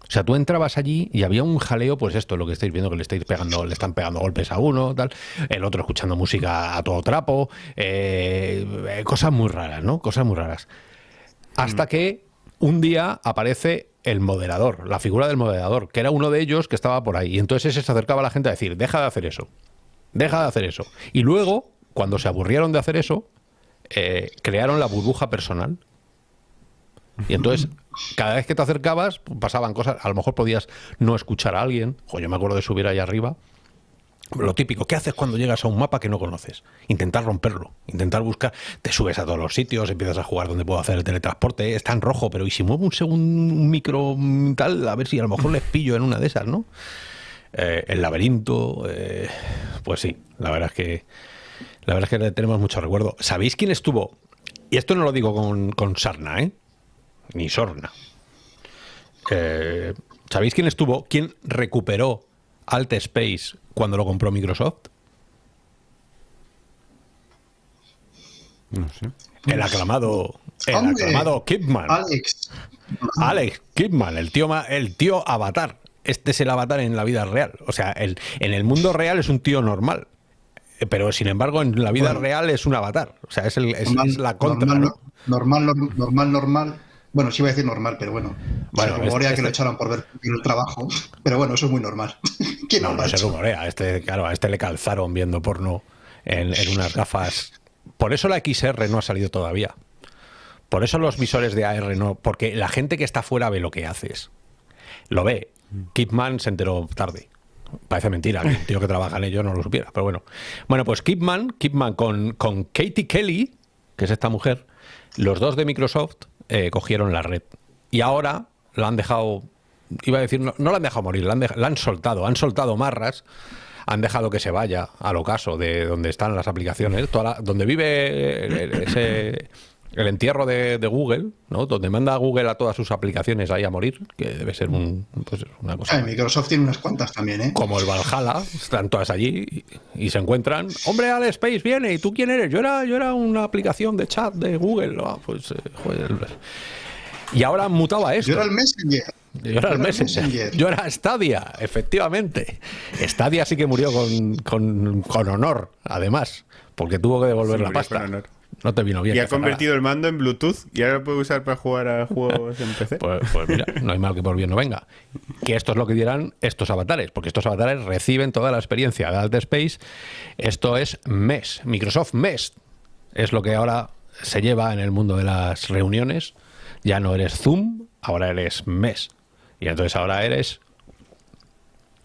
O sea, tú entrabas allí y había un jaleo, pues esto, lo que estáis viendo, que le estáis pegando, le están pegando golpes a uno, tal, el otro escuchando música a todo trapo, eh, eh, cosas muy raras, ¿no? Cosas muy raras. Hasta que un día aparece el moderador, la figura del moderador, que era uno de ellos que estaba por ahí. Y entonces ese se acercaba a la gente a decir, deja de hacer eso, deja de hacer eso. Y luego, cuando se aburrieron de hacer eso, eh, crearon la burbuja personal. Y entonces, cada vez que te acercabas, pasaban cosas. A lo mejor podías no escuchar a alguien. Jo, yo me acuerdo de subir ahí arriba. Lo típico, ¿qué haces cuando llegas a un mapa que no conoces? Intentar romperlo, intentar buscar, te subes a todos los sitios, empiezas a jugar donde puedo hacer el teletransporte, está en rojo, pero ¿y si muevo un segundo un micro tal? A ver si a lo mejor les pillo en una de esas, ¿no? Eh, el laberinto, eh, pues sí, la verdad es que la verdad es que tenemos mucho recuerdo. ¿Sabéis quién estuvo? Y esto no lo digo con, con sarna, ¿eh? Ni sorna. Eh, ¿Sabéis quién estuvo? ¿Quién recuperó Alt Space cuando lo compró Microsoft? No sé. El aclamado, el Hombre, aclamado Kidman. Alex, Alex Kidman, el tío, el tío avatar. Este es el avatar en la vida real. O sea, el, en el mundo real es un tío normal. Pero sin embargo, en la vida Bueno. real es un avatar. O sea, es, el- es- normal, es la contra. normal, ¿no? normal, normal, normal. Bueno, sí iba a decir normal, pero bueno. Bueno, se rumorea este- que lo este- echaron por ver el trabajo. Pero bueno, eso es muy normal. ¿Quién No, no, se rumorea. Este, claro, a este le calzaron viendo porno en, en unas gafas. Por eso la XR no ha salido todavía. Por eso los visores de AR no. Porque la gente que está fuera ve lo que haces. Lo ve. Kipman se enteró tarde. Parece mentira el tío que trabaja en ello no lo supiera, pero bueno. Bueno, pues Kipman, Kipman con, con Katie Kelly, que es esta mujer, los dos de Microsoft eh, cogieron la red. Y ahora la han dejado, iba a decir, no, no la han dejado morir, la han, la han soltado, han soltado marras, han dejado que se vaya al ocaso de donde están las aplicaciones, toda la- donde vive el, el- ese, el entierro de, de Google, ¿no? donde manda Google a todas sus aplicaciones ahí a morir, que debe ser un, pues, una cosa Ah, Microsoft tiene unas cuantas también, ¿eh? como el Valhalla, están todas allí y, y se encuentran. Hombre, Al Space viene, ¿y tú quién eres? Yo era, yo era una aplicación de chat de Google. Ah, pues, eh, joder. Y ahora han mutado a esto. Yo era el Messenger. Yo era el Messenger. Yo era Stadia, efectivamente. Stadia sí que murió con, con- con honor, además, porque tuvo que devolver Sí, la pasta. No te vino bien. Y ha convertido el mando en Bluetooth y ahora lo puede usar para jugar a juegos en PC. Pues, pues mira, no hay mal que por bien no venga. Que esto es lo que dirán estos avatares, porque estos avatares reciben toda la experiencia de Alt Space. Esto es MES, Microsoft MES. Es lo que ahora se lleva en el mundo de las reuniones. Ya no eres Zoom, ahora eres MES. Y entonces ahora eres...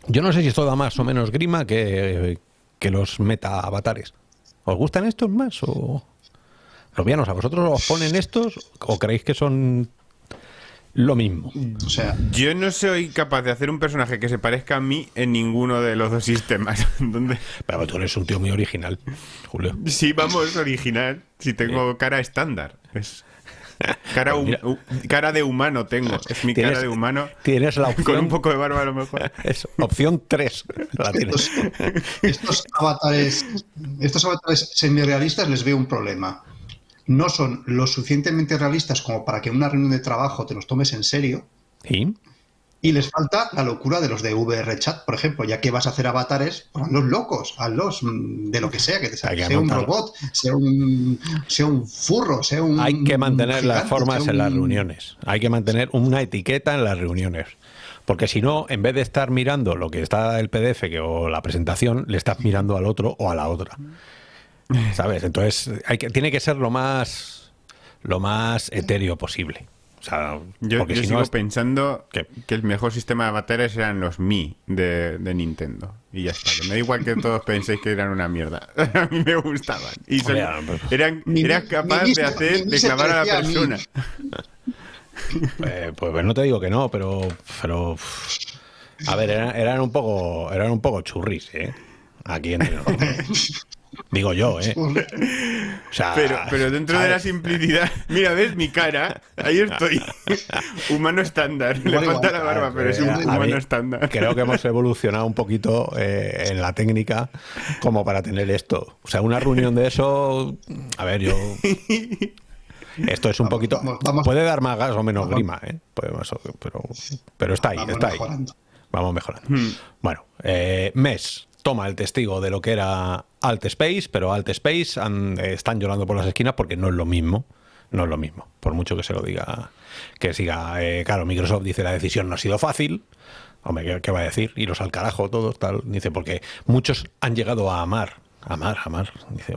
Yo no sé si esto da más o menos grima que, que los meta avatares. ¿Os gustan estos más o...? Robianos, ¿a vosotros os ponen estos o creéis que son lo mismo? O sea, Yo no soy capaz de hacer un personaje que se parezca a mí en ninguno de los dos sistemas. Donde Pero tú eres un tío muy original, Julio. sí, vamos, original. Si tengo cara estándar. Es cara, Pues hum- cara de humano tengo. Es mi cara de humano. Tienes la opción. Con un poco de barba a lo mejor. Eso, opción 3. La tienes. estos, estos avatares, estos avatares semi-realistas les veo un problema. No son lo suficientemente realistas como para que en una reunión de trabajo te los tomes en serio. ¿Y? Y les falta la locura de los de VR Chat, por ejemplo, ya que vas a hacer avatares, pues hazlos locos, hazlos mm, de lo que sea, que te salga, sea un robot, sea un, sea un furro, sea un. Hay que mantener las formas en las un- reuniones. Hay que mantener una etiqueta en las reuniones. Porque si no, en vez de estar mirando lo que está el PDF que, o la presentación, le estás mirando al otro o a la otra. ¿Sabes? Entonces, hay que, tiene que ser lo más, lo más etéreo posible. O sea, Yo, porque yo si sigo no. es- pensando ¿Qué? que el mejor sistema de baterías eran los Mi de, de Nintendo. Y ya está. Me da igual que todos penséis que eran una mierda. A mí me gustaban. Y son- pues- eran, Mi- eras mi- capaz mi- de hacer, mi- de clavar a la persona. Eh, pues no te digo que no, pero. pero a ver, eran, eran un poco. Eran un poco churris, ¿eh? Aquí entre nosotros. Digo yo, ¿eh? O sea, Pero, pero dentro de la simplicidad, mira, ves mi cara, ahí estoy. humano estándar. Le falta igual, la barba, pero es un humano estándar. Creo que hemos evolucionado un poquito eh, en la técnica como para tener esto. O sea, una reunión de eso. A ver, yo. Esto es un Vamos, poquito. vamos, vamos. puede dar más gas o menos Vamos. grima, ¿eh? O- pero, pero está ahí, Vamos está ahí. mejorando. Vamos mejorando. Hmm. Bueno, eh, MES toma el testigo de lo que era Alt Space, pero Alt Space eh, están llorando por las esquinas porque no es lo mismo. No es lo mismo, por mucho que se lo diga, que siga. eh, claro, Microsoft dice la decisión no ha sido fácil. Hombre, ¿qué, va a decir? Iros al carajo todos, tal. Dice, porque muchos han llegado a amar. Amar, amar.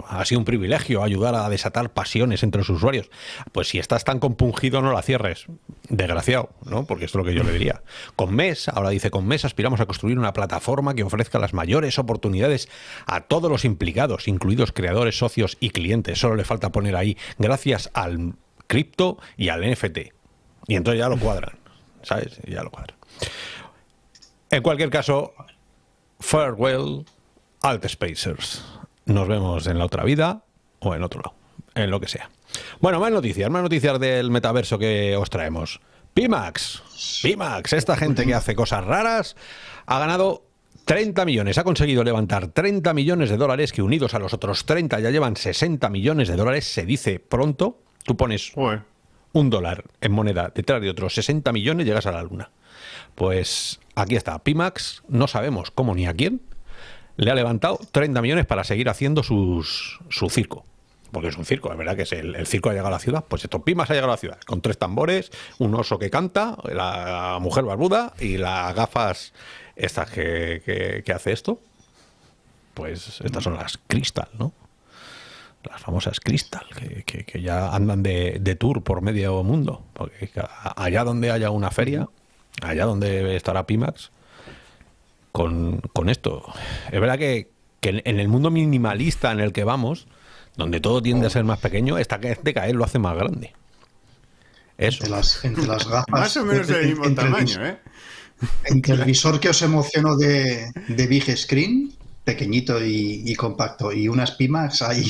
Ha sido un privilegio ayudar a desatar pasiones entre los usuarios. Pues si estás tan compungido, no la cierres. Desgraciado, ¿no? Porque esto es lo que yo le diría. Con MES, ahora dice, con MES aspiramos a construir una plataforma que ofrezca las mayores oportunidades a todos los implicados, incluidos creadores, socios y clientes. Solo le falta poner ahí, gracias al cripto y al NFT. Y entonces ya lo cuadran, ¿sabes? Ya lo cuadran. En cualquier caso, farewell, Alt Spacers. Nos vemos en la otra vida o en otro lado, en lo que sea. Bueno, más noticias, más noticias del metaverso que os traemos. Pimax, Pimax, esta gente que hace cosas raras, ha ganado 30 millones, ha conseguido levantar 30 millones de dólares que unidos a los otros 30 ya llevan 60 millones de dólares, se dice pronto. Tú pones un dólar en moneda detrás de otros 60 millones, llegas a la luna. Pues aquí está, Pimax, no sabemos cómo ni a quién, le ha levantado 30 millones para seguir haciendo sus, su circo. Porque es un circo, es verdad que es el, circo ha llegado a la ciudad. Pues esto, Pimax ha llegado a la ciudad, con tres tambores, un oso que canta, la mujer barbuda y las gafas estas que, hace esto. Pues estas son las Crystal, ¿no? las famosas Crystal, que, ya andan de, de tour por medio mundo. Porque allá donde haya una feria, allá donde estará Pimax, con, con esto. Es verdad que, que en- en el mundo minimalista en el que vamos, donde todo tiende a ser más pequeño, esta de caer lo hace más grande. Eso. Entre las, entre las gafas. Más o menos del mismo entre tamaño, ¿eh? Entre el visor que os emocionó de, de Big Screen, pequeñito y, y compacto, y unas Pimax, hay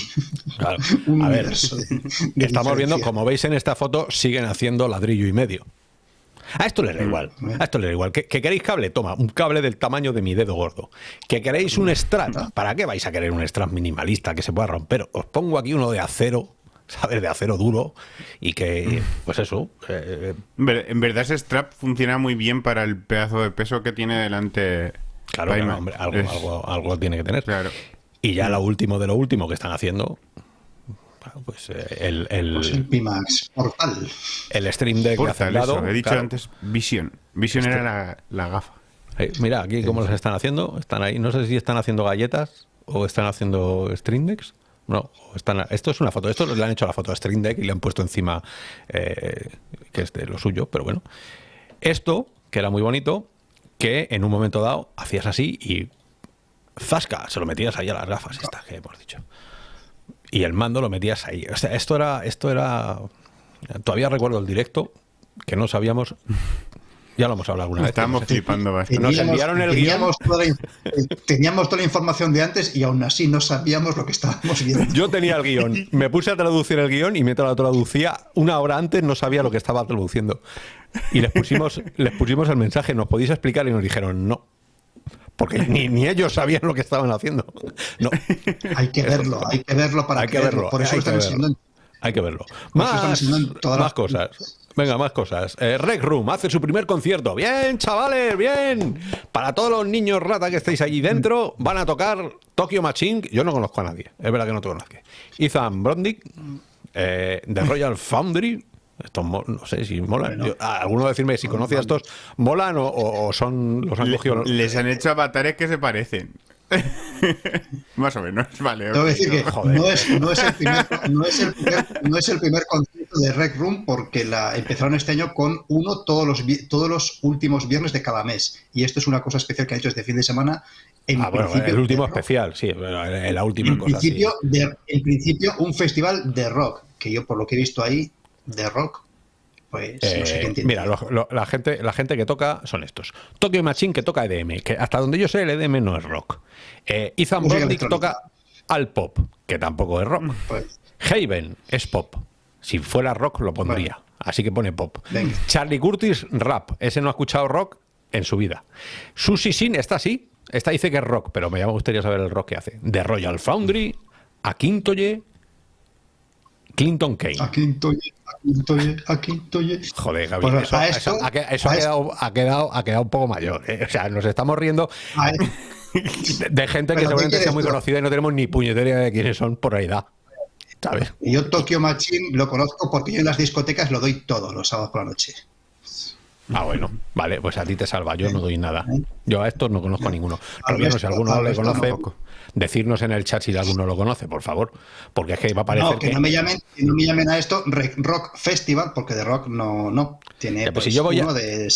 Claro. un A ver, universo de- de Estamos viendo, como veis en esta foto, siguen haciendo ladrillo y medio. A esto les da igual. A esto les da igual. ¿Que, que queréis cable? Toma, un cable del tamaño de mi dedo gordo. ¿Que queréis un Strat? ¿Para qué vais a querer un Strat minimalista que se pueda romper? Os pongo aquí uno de acero, ¿sabes? De acero duro y que, pues eso, eh, En ver- En verdad ese strap funciona muy bien para el pedazo de peso que tiene delante. claro, claro, hombre, algo, Es- algo, algo tiene que tener. Claro. Y ya lo último de lo último que están haciendo, pues eh, el, el, Pues el Pimax Portal. el Stream Deck de Portal, eso. He dicho claro. antes Vision. Vision era la, la gafa. Eh, mira, aquí cómo los están haciendo. Están ahí. No sé si están haciendo galletas o están haciendo Stream Decks. No, o están, esto es una foto. Esto le han hecho la foto a Stream Deck y le han puesto encima eh, que es de lo suyo, pero bueno. Esto, que era muy bonito, que en un momento dado hacías así y zasca, se lo metías ahí a las gafas estas que hemos dicho. Y el mando lo metías ahí. O sea, esto era, esto era. Todavía recuerdo el directo que no sabíamos. Ya lo hemos hablado alguna vez. Si- flipando bastante. Nos enviaron el teníamos toda, la, teníamos toda la información de antes y aún así no sabíamos lo que estábamos viendo. Yo tenía el guion, me puse a traducir el guion y mientras lo traducía, una hora antes no sabía lo que estaba traduciendo. Y les pusimos, les pusimos el mensaje, ¿nos podéis explicar? Y nos dijeron no. Porque ni, ni ellos sabían lo que estaban haciendo. No, Hay que verlo, hay que verlo para hay que verlo. Por eso hay están que verlo. enseñando. Hay que verlo. Más, todas más las- cosas. Venga, más cosas. Eh, Rec Room hace su primer concierto. Bien, chavales, bien. Para todos los niños rata que estáis allí dentro, van a tocar Tokyo Machine. Yo no conozco a nadie. Es verdad que no conozco a nadie. Ethan Brondick, eh, de Royal Foundry. Estos no sé si molan. Yo- ah, alguno decirme si conoce a estos, ¿molan o, son los han Le- cogido? les han hecho avatares que se parecen. Más o menos, vale. Tengo que decir que Joder. no es, no, es el primer, no, es el primer, no es el primer concierto de Rec Room porque la empezaron este año con uno todos los, todos los últimos viernes de cada mes. Y esto es una cosa especial que ha hecho este fin de semana. En ah, bueno, el último especial, sí, la última en cosa. Principio, en principio, un festival de rock, que yo por lo que he visto ahí, de rock, pues no sé qué eh, Mira, la, gente, la gente que toca son estos. Tokyo Machine que toca EDM, que hasta donde yo sé el EDM no es rock. Eh, Ethan Brodick toca al pop, que tampoco es rock. Pues. Haven es pop. Si fuera rock lo pondría. Así que pone pop. Charlie Curtis, rap. Ese no ha escuchado rock en su vida. Susie Sin está así. Esta dice que es rock, pero me gustaría saber el rock que hace. De Royal Foundry, a Quintoye, Clinton Kane. A Quintoye, a Quintoye. Joder, Gabriel, pues eso, ha, quedado, ha, quedado, ha quedado un poco mayor. ¿eh? O sea, nos estamos riendo de, gente que seguramente sea muy conocida y no tenemos ni puñetera de quiénes son por realidad. Y yo Tokyo Machine lo conozco porque yo en las discotecas lo doy todo los sábados por la noche. Ah, bueno, vale, pues a ti te salva, yo no doy nada. Yo a estos no conozco a ninguno. no si alguno le conoce, decirnos en el chat si alguno lo conoce, por favor, porque es que va a parecer no, que, No me llamen, no me llamen a esto Rock Festival, porque de rock no, no. Tiene pues, si yo voy uno de...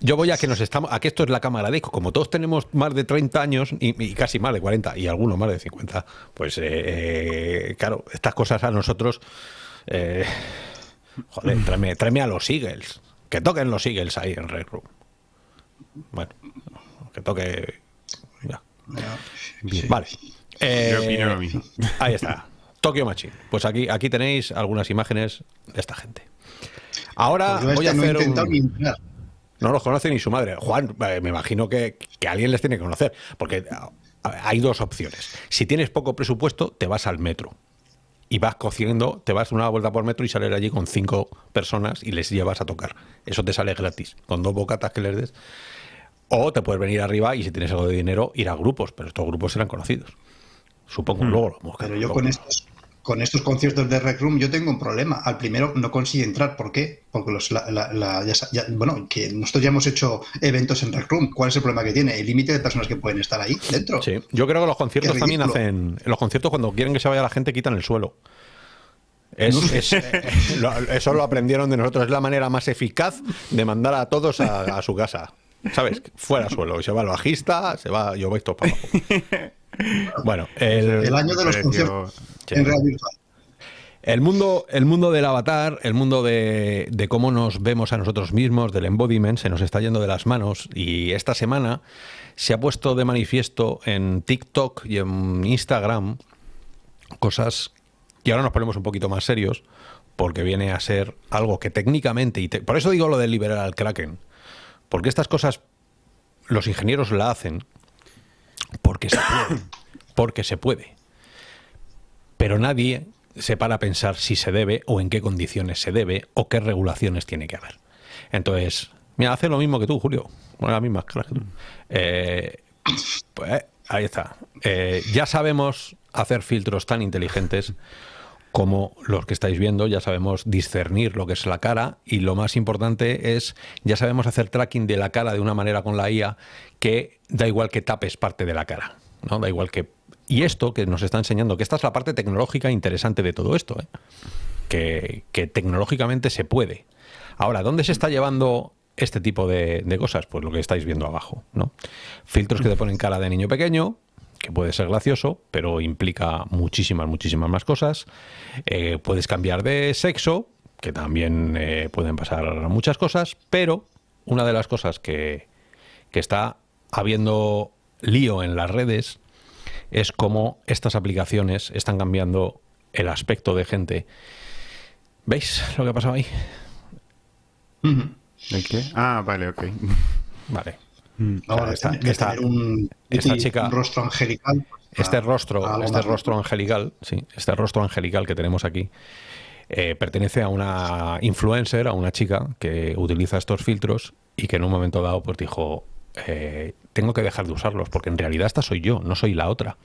Yo voy a que nos estamos, a que esto es la cámara de eco. Como todos tenemos más de 30 años y, casi más de 40 y algunos más de 50, pues eh, eh, claro, estas cosas a nosotros, eh, joder, tráeme, a los Eagles, que toquen los Eagles ahí en Red Room. Bueno, que toque. Ya. Vale. ahí está. Tokyo Machine. Pues aquí, aquí tenéis algunas imágenes de esta gente. Ahora pues voy a hacer un... No los conoce ni su madre. Juan, eh, me imagino que, alguien les tiene que conocer, porque hay dos opciones. Si tienes poco presupuesto, te vas al metro y vas cociendo, te vas una vuelta por metro y sales allí con cinco personas y les llevas a tocar. Eso te sale gratis, con dos bocatas que les des. O te puedes venir arriba y si tienes algo de dinero, ir a grupos, pero estos grupos serán conocidos. Supongo, mm. luego lo Pero yo con estos, con estos conciertos de Rec Room yo tengo un problema. Al primero no consigue entrar. ¿Por qué? Porque los, bueno, que nosotros ya hemos hecho eventos en Rec Room. ¿Cuál es el problema que tiene? El límite de personas que pueden estar ahí dentro. Sí, yo creo que los conciertos también hacen. En los conciertos, cuando quieren que se vaya la gente, quitan el suelo. Eso lo aprendieron de nosotros. Es la manera más eficaz de mandar a todos a, su casa. ¿Sabes? Fuera suelo. Se va el bajista, se va. Yo voy todo para abajo. Bueno, el, año de los conciertos en El mundo, el mundo del avatar, el mundo de, cómo nos vemos a nosotros mismos, del embodiment, se nos está yendo de las manos y esta semana se ha puesto de manifiesto en TikTok y en Instagram cosas que ahora nos ponemos un poquito más serios porque viene a ser algo que técnicamente, y por eso digo lo de liberar al Kraken, porque estas cosas los ingenieros la hacen porque se puede. Porque se puede. Pero nadie se para a pensar si se debe o en qué condiciones se debe o qué regulaciones tiene que haber. Entonces, mira, hace lo mismo que tú, Julio. Bueno, las mismas que tú. Eh, pues ahí está. Eh, ya sabemos hacer filtros tan inteligentes como los que estáis viendo, ya sabemos discernir lo que es la cara y lo más importante es, ya sabemos hacer tracking de la cara de una manera con la IA que da igual que tapes parte de la cara, ¿no? Da igual que... Y esto que nos está enseñando, que esta es la parte tecnológica interesante de todo esto, ¿eh? que, tecnológicamente se puede. Ahora, ¿dónde se está llevando este tipo de, de cosas? Pues lo que estáis viendo abajo, ¿no? Filtros que te ponen cara de niño pequeño, que puede ser gracioso, pero implica muchísimas, muchísimas más cosas. Eh, puedes cambiar de sexo, que también eh, pueden pasar muchas cosas, pero una de las cosas que, que está habiendo lío en las redes es cómo estas aplicaciones están cambiando el aspecto de gente. ¿Veis lo que ha pasado ahí? ¿El qué? Ah, vale, ok. Vale. Ahora, esta, un, chica, rostro angelical. Este rostro, este rostro angelical, sí, este rostro angelical que tenemos aquí, eh, pertenece a una influencer, a una chica que utiliza estos filtros y que en un momento dado pues dijo, eh, tengo que dejar de usarlos porque en realidad esta soy yo, no soy la otra.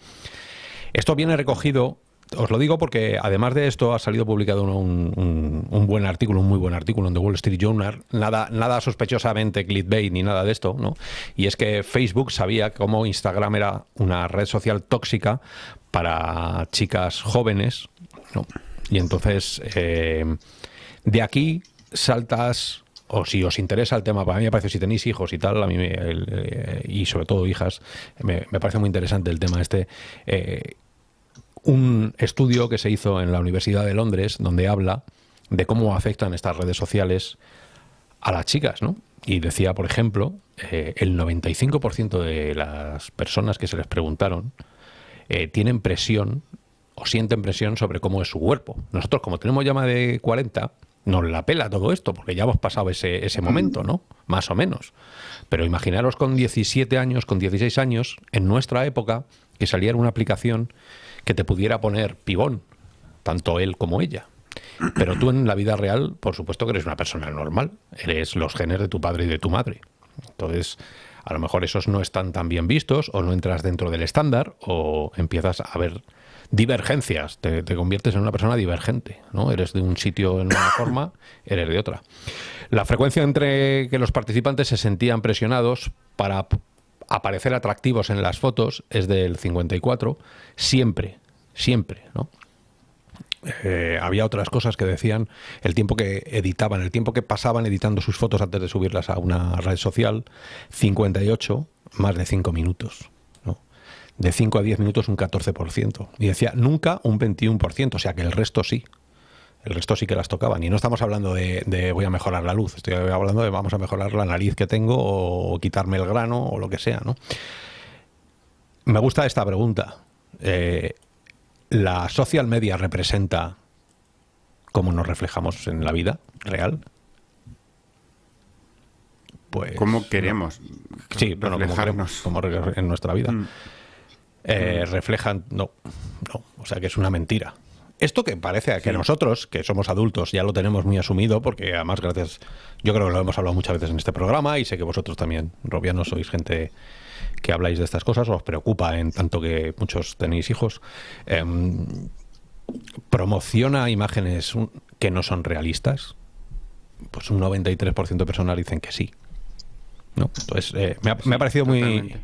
Esto viene recogido os lo digo porque además de esto ha salido publicado un, buen artículo, un muy buen artículo en The Wall Street Journal, nada, nada sospechosamente clickbait ni nada de esto, ¿no? Y es que Facebook sabía cómo Instagram era una red social tóxica para chicas jóvenes, ¿no? Y entonces eh, De aquí saltas, o si os interesa el tema, para mí me parece, si tenéis hijos y tal, a mí me- eh, y sobre todo hijas, me, me parece muy interesante el tema este. eh, un estudio que se hizo en la Universidad de Londres donde habla de cómo afectan estas redes sociales a las chicas, ¿no? Y decía, por ejemplo, eh, el 95% de las personas que se les preguntaron eh, tienen presión o sienten presión sobre cómo es su cuerpo. Nosotros, como tenemos ya más de 40, nos la pela todo esto, porque ya hemos pasado ese, ese momento, ¿no? Más o menos. Pero imaginaros con 17 años, con 16 años, en nuestra época, que saliera una aplicación que te pudiera poner pibón, tanto él como ella. Pero tú en la vida real, por supuesto que eres una persona normal, eres los genes de tu padre y de tu madre. Entonces, a lo mejor esos no están tan bien vistos o no entras dentro del estándar o empiezas a ver divergencias, te, te conviertes en una persona divergente, ¿no? Eres de un sitio en una forma, eres de otra. La frecuencia entre que los participantes se sentían presionados para aparecer atractivos en las fotos es del 54, siempre, siempre, ¿no? Eh, había otras cosas que decían el tiempo que editaban, el tiempo que pasaban editando sus fotos antes de subirlas a una red social, 58, más de 5 minutos. ¿no? De 5 a 10 minutos un 14%. Y decía, nunca un 21%, o sea que el resto sí. El resto sí que las tocaban. Y no estamos hablando de, de voy a mejorar la luz, estoy hablando de vamos a mejorar la nariz que tengo o quitarme el grano o lo que sea. ¿no? Me gusta esta pregunta. Eh, ¿La social media representa cómo nos reflejamos en la vida real? Pues. ¿Cómo queremos Sí, bueno, como, reflejarnos? queremos, como en nuestra vida. Mm. Eh, reflejan. No, no. O sea que es una mentira. Esto que parece que nosotros, que somos adultos, ya lo tenemos muy asumido, porque además, gracias. Yo creo que lo hemos hablado muchas veces en este programa y sé que vosotros también, Robianos, sois gente que habláis de estas cosas, os preocupa en tanto que muchos tenéis hijos. Em, promociona imágenes que no son realistas. Pues un 93% de personas dicen que sí. ¿no? Entonces, eh, me, ha, me ha parecido muy.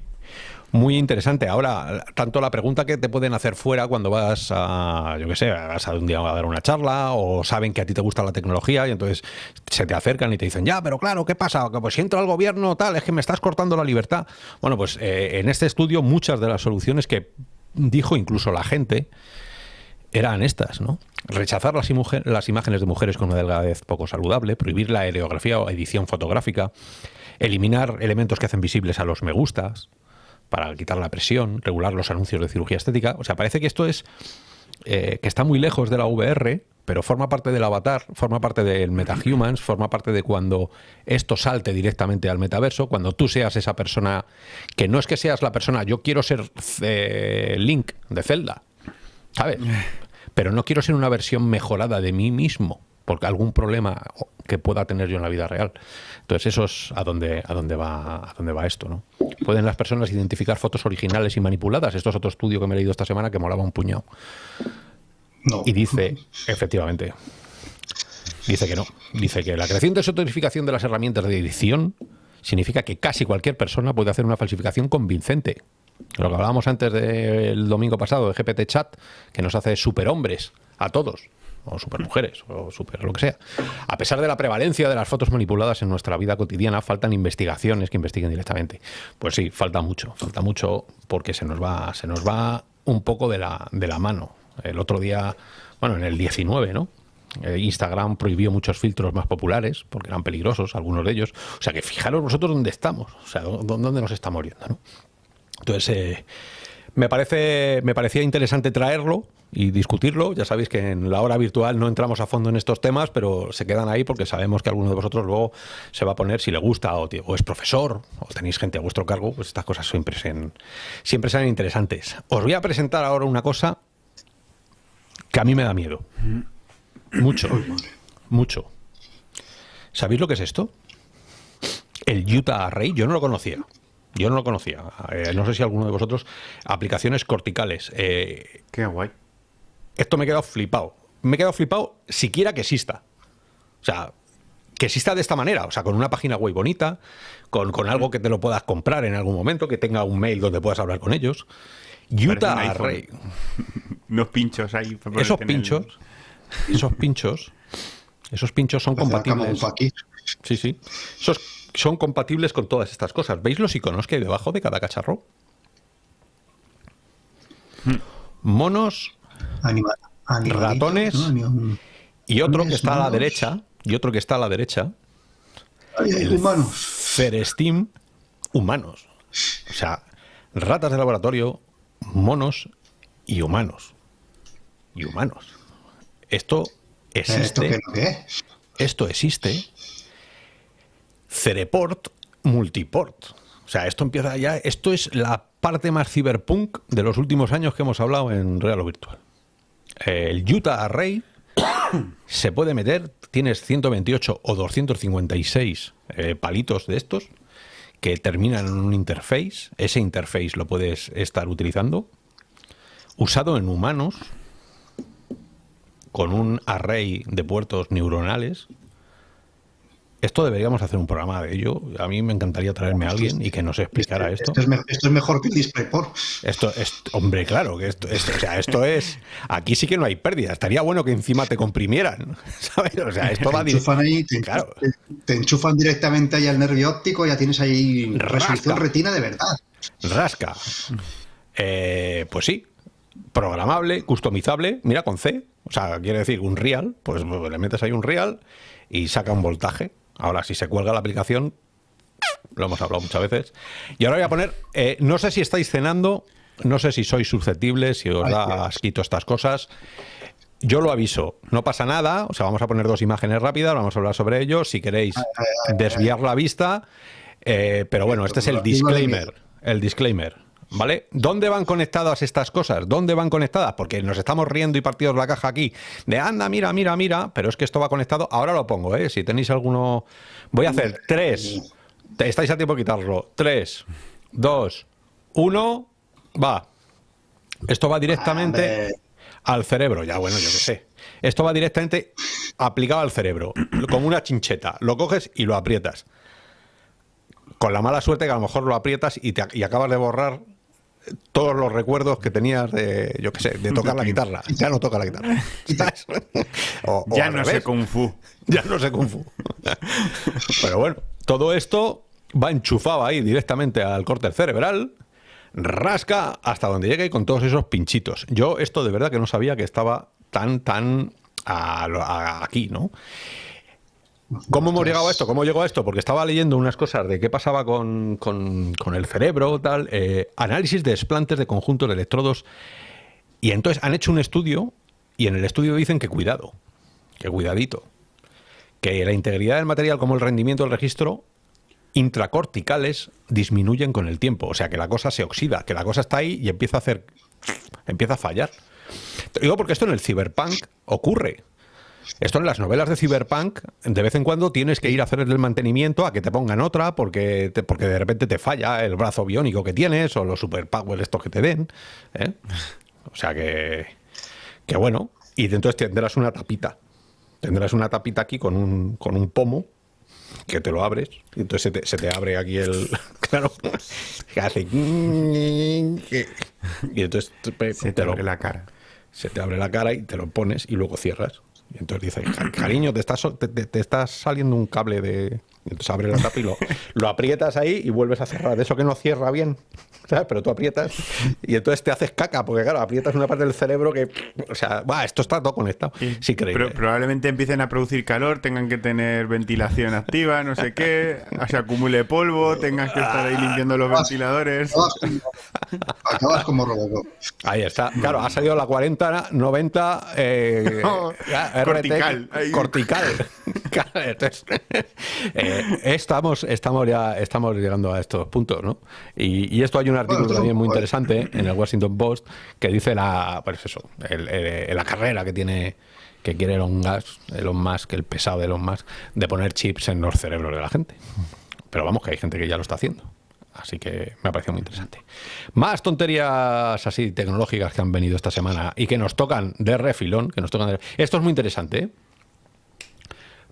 Muy interesante. Ahora, tanto la pregunta que te pueden hacer fuera cuando vas a, yo qué sé, vas a un día a dar una charla o saben que a ti te gusta la tecnología y entonces se te acercan y te dicen, ya, pero claro, ¿qué pasa? Que pues si entro al gobierno tal, es que me estás cortando la libertad. Bueno, pues eh, en este estudio muchas de las soluciones que dijo incluso la gente eran estas, ¿no? Rechazar las, imágenes de mujeres con una delgadez poco saludable, prohibir la aerografía o edición fotográfica, eliminar elementos que hacen visibles a los me gustas para quitar la presión, regular los anuncios de cirugía estética. O sea, parece que esto es eh, que está muy lejos de la VR, pero forma parte del avatar, forma parte del MetaHumans, forma parte de cuando esto salte directamente al metaverso, cuando tú seas esa persona, que no es que seas la persona, yo quiero ser eh, Link de Zelda, ¿sabes? Pero no quiero ser una versión mejorada de mí mismo, porque algún problema que pueda tener yo en la vida real. Entonces eso es a dónde, a dónde va, a dónde va esto, ¿no? Pueden las personas identificar fotos originales y manipuladas. Esto es otro estudio que me he leído esta semana que molaba un puñado. No. Y dice, efectivamente, dice que no. Dice que la creciente sotorificación de las herramientas de edición significa que casi cualquier persona puede hacer una falsificación convincente. Lo que hablábamos antes del domingo pasado de GPT Chat, que nos hace superhombres a todos, o supermujeres, o super lo que sea. A pesar de la prevalencia de las fotos manipuladas en nuestra vida cotidiana, faltan investigaciones que investiguen directamente. Pues sí, falta mucho, falta mucho porque se nos va, se nos va un poco de la, de la mano. El otro día, bueno, en el 19, ¿no? Eh, Instagram prohibió muchos filtros más populares porque eran peligrosos, algunos de ellos. O sea que fijaros vosotros dónde estamos, o sea, dó- dónde nos estamos yendo, ¿no? Entonces, eh, me, parece, me parecía interesante traerlo y discutirlo. Ya sabéis que en la hora virtual no entramos a fondo en estos temas, pero se quedan ahí porque sabemos que alguno de vosotros luego se va a poner, si le gusta, o, es profesor, o tenéis gente a vuestro cargo, pues estas cosas siempre, sean, siempre sean interesantes. Os voy a presentar ahora una cosa que a mí me da miedo. Mucho, mucho. ¿Sabéis lo que es esto? El Utah Array, yo no lo conocía. Yo no lo conocía. Eh, no sé si alguno de vosotros. Aplicaciones corticales. Eh, Qué guay. esto me he quedado flipado. Me he quedado flipado siquiera que exista. O sea, que exista de esta manera. O sea, con una página web bonita, con, con algo que te lo puedas comprar en algún momento, que tenga un mail donde puedas hablar con ellos. Utah. Array. Unos pinchos ahí. para Esos pinchos, esos pinchos Esos pinchos son Parece compatibles. Sí, sí. Esos son compatibles con todas estas cosas. ¿Veis los iconos que hay debajo de cada cacharro? Monos Anima- animalitos, Ratones. y otro que Monos, está a la monos. derecha. Y otro que está a la derecha. Ay, ay, humanos. Cerestim humanos. O sea, ratas de laboratorio, monos y humanos. Y humanos. Esto ¿Esto existe. qué es lo que es? esto existe. Cereport Multiport. O sea, esto empieza ya. Esto es la parte más cyberpunk de los últimos años que hemos hablado en Real o Virtual. El Utah Array se puede meter. Tienes 128 o 256 eh, palitos de estos que terminan en un interface. Ese interface lo puedes estar utilizando. Usado en humanos con un array de puertos neuronales. Esto deberíamos hacer un programa de ello. A mí me encantaría traerme a alguien y que nos explicara esto. Esto es, me- esto es mejor que el DisplayPort. Esto es, hombre, claro, que esto, esto- o sea, esto es, aquí sí que no hay pérdida. Estaría bueno que encima te comprimieran, ¿sabes? O sea, esto va Te enchufan, ahí, te, Claro. te- te enchufan directamente ahí al nervio óptico, ya tienes ahí Rasca. resolución retina de verdad. rasca. Eh, pues sí, programable, customizable, mira con C, o sea, quiere decir un real, pues le metes ahí un real y saca un voltaje. Ahora, si se cuelga la aplicación, lo hemos hablado muchas veces. Y ahora voy a poner, eh, no sé si estáis cenando, no sé si sois susceptibles, si os Ay, da asquito estas cosas. Yo lo aviso, no pasa nada, o sea, vamos a poner dos imágenes rápidas, vamos a hablar sobre ello, si queréis desviar la vista, eh, pero bueno, este es el disclaimer, el disclaimer, ¿vale? ¿Dónde van conectadas estas cosas? ¿Dónde van conectadas? Porque nos estamos riendo y partidos la caja aquí, de anda, mira, mira, mira, pero es que esto va conectado, ahora lo pongo, ¿eh? Si tenéis alguno, voy a hacer tres, estáis a tiempo de quitarlo, tres, dos, uno, va. Esto va directamente al cerebro, ya bueno, yo qué sé. Esto va directamente aplicado al cerebro, como una chincheta. Lo coges y lo aprietas. Con la mala suerte que a lo mejor lo aprietas y, te, y acabas de borrar todos los recuerdos que tenías de, yo qué sé, de tocar la guitarra. Ya no toca la guitarra. ¿sabes? O- o ya no sé. Kung Fu. Ya no sé Kung Fu. Pero bueno, todo esto va enchufado ahí directamente al corte cerebral, rasca hasta donde llegue y con todos esos pinchitos. Yo esto de verdad que no sabía que estaba tan, tan a- aquí, ¿no? ¿Cómo hemos llegado a esto? ¿Cómo llegó a esto? Porque estaba leyendo unas cosas de qué pasaba con, con- con el cerebro, tal, eh, análisis de desplantes de conjuntos de electrodos. Y entonces han hecho un estudio y en el estudio dicen que cuidado, que cuidadito, que la integridad del material como el rendimiento del registro intracorticales disminuyen con el tiempo. O sea, que la cosa se oxida, que la cosa está ahí y empieza a hacer. empieza a fallar. Te digo porque esto en el cyberpunk ocurre. Esto en las novelas de cyberpunk, de vez en cuando tienes que ir a hacer el mantenimiento a que te pongan otra porque, te- porque de repente te falla el brazo biónico que tienes o los superpowers estos que te den. ¿eh? O sea que, que bueno, y entonces tendrás una tapita. Tendrás una tapita aquí con un, con un pomo que te lo abres y entonces se te, se te abre aquí el... Claro, que hace... Y entonces te, Se te te lo, abre la cara. se te abre la cara y te lo pones y luego cierras. Y entonces dice, "Ca- cariño, te está, so- te, te- saliendo un cable de... entonces abre la tapa y lo, lo aprietas ahí y vuelves a cerrar. De eso que no cierra bien, ¿sabes? Pero tú aprietas y entonces te haces caca, porque claro, aprietas una parte del cerebro que... O sea, va, esto está todo conectado. Sí. Pro- probablemente empiecen a producir calor, tengan que tener ventilación activa, no sé qué, se acumule polvo, tengas que estar ahí limpiando los ventiladores. Acabas como, acabas como Robocop. Ahí está. Claro, ha salido la 40, 90. Eh, RT, Cortical. Ahí. Cortical. Entonces, eh, estamos, estamos ya estamos llegando a estos puntos, ¿no? Y, y esto hay un artículo Bueno, también muy interesante en el Washington Post que dice la, pues eso, el- el- la carrera que tiene que quiere Elon Musk, Elon Musk, el pesado de Elon Musk, de poner chips en los cerebros de la gente. Pero vamos, que hay gente que ya lo está haciendo. Así que me ha parecido muy interesante. Más tonterías así tecnológicas que han venido esta semana y que nos tocan de refilón. Que nos tocan de... Esto es muy interesante. ¿eh?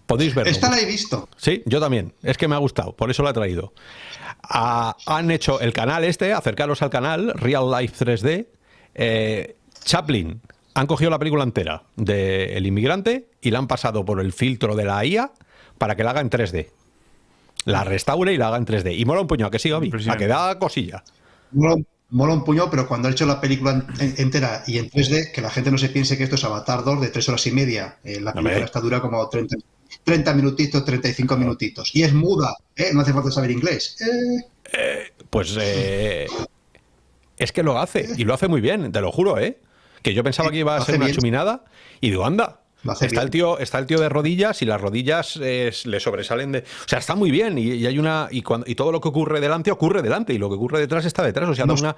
Podéis verlo. Esta la he visto. Sí, yo también. Es que me ha gustado, por eso lo he traído. Ah, han hecho el canal este, acercaros al canal, Real Life 3D. eh, Chaplin Han cogido la película entera de El inmigrante y la han pasado por el filtro de la IA para que la haga en 3D. La restaure y la haga en 3D. Y mola un puño, ¿a que sí, Gaby? A Impresionante. que da cosilla. Mola, mola un puño, pero cuando ha hecho la película en- entera y en 3D, que la gente no se piense que esto es Avatar 2 de 3 horas y media. Eh, la película Hombre. esta dura como 30, 30 minutitos, 35 minutitos. Y es muda, ¿eh? no hace falta saber inglés. Eh, Pues eh, es que lo hace, y lo hace muy bien, te lo juro, ¿eh? Que yo pensaba que iba a ser una bien. chuminada, y digo, anda. Está el, tío, está el tío de rodillas y las rodillas eh, le sobresalen de. O sea, está muy bien. Y, y hay una. Y, cuando, y todo lo que ocurre delante ocurre delante. Y lo que ocurre detrás está detrás. O sea, da una.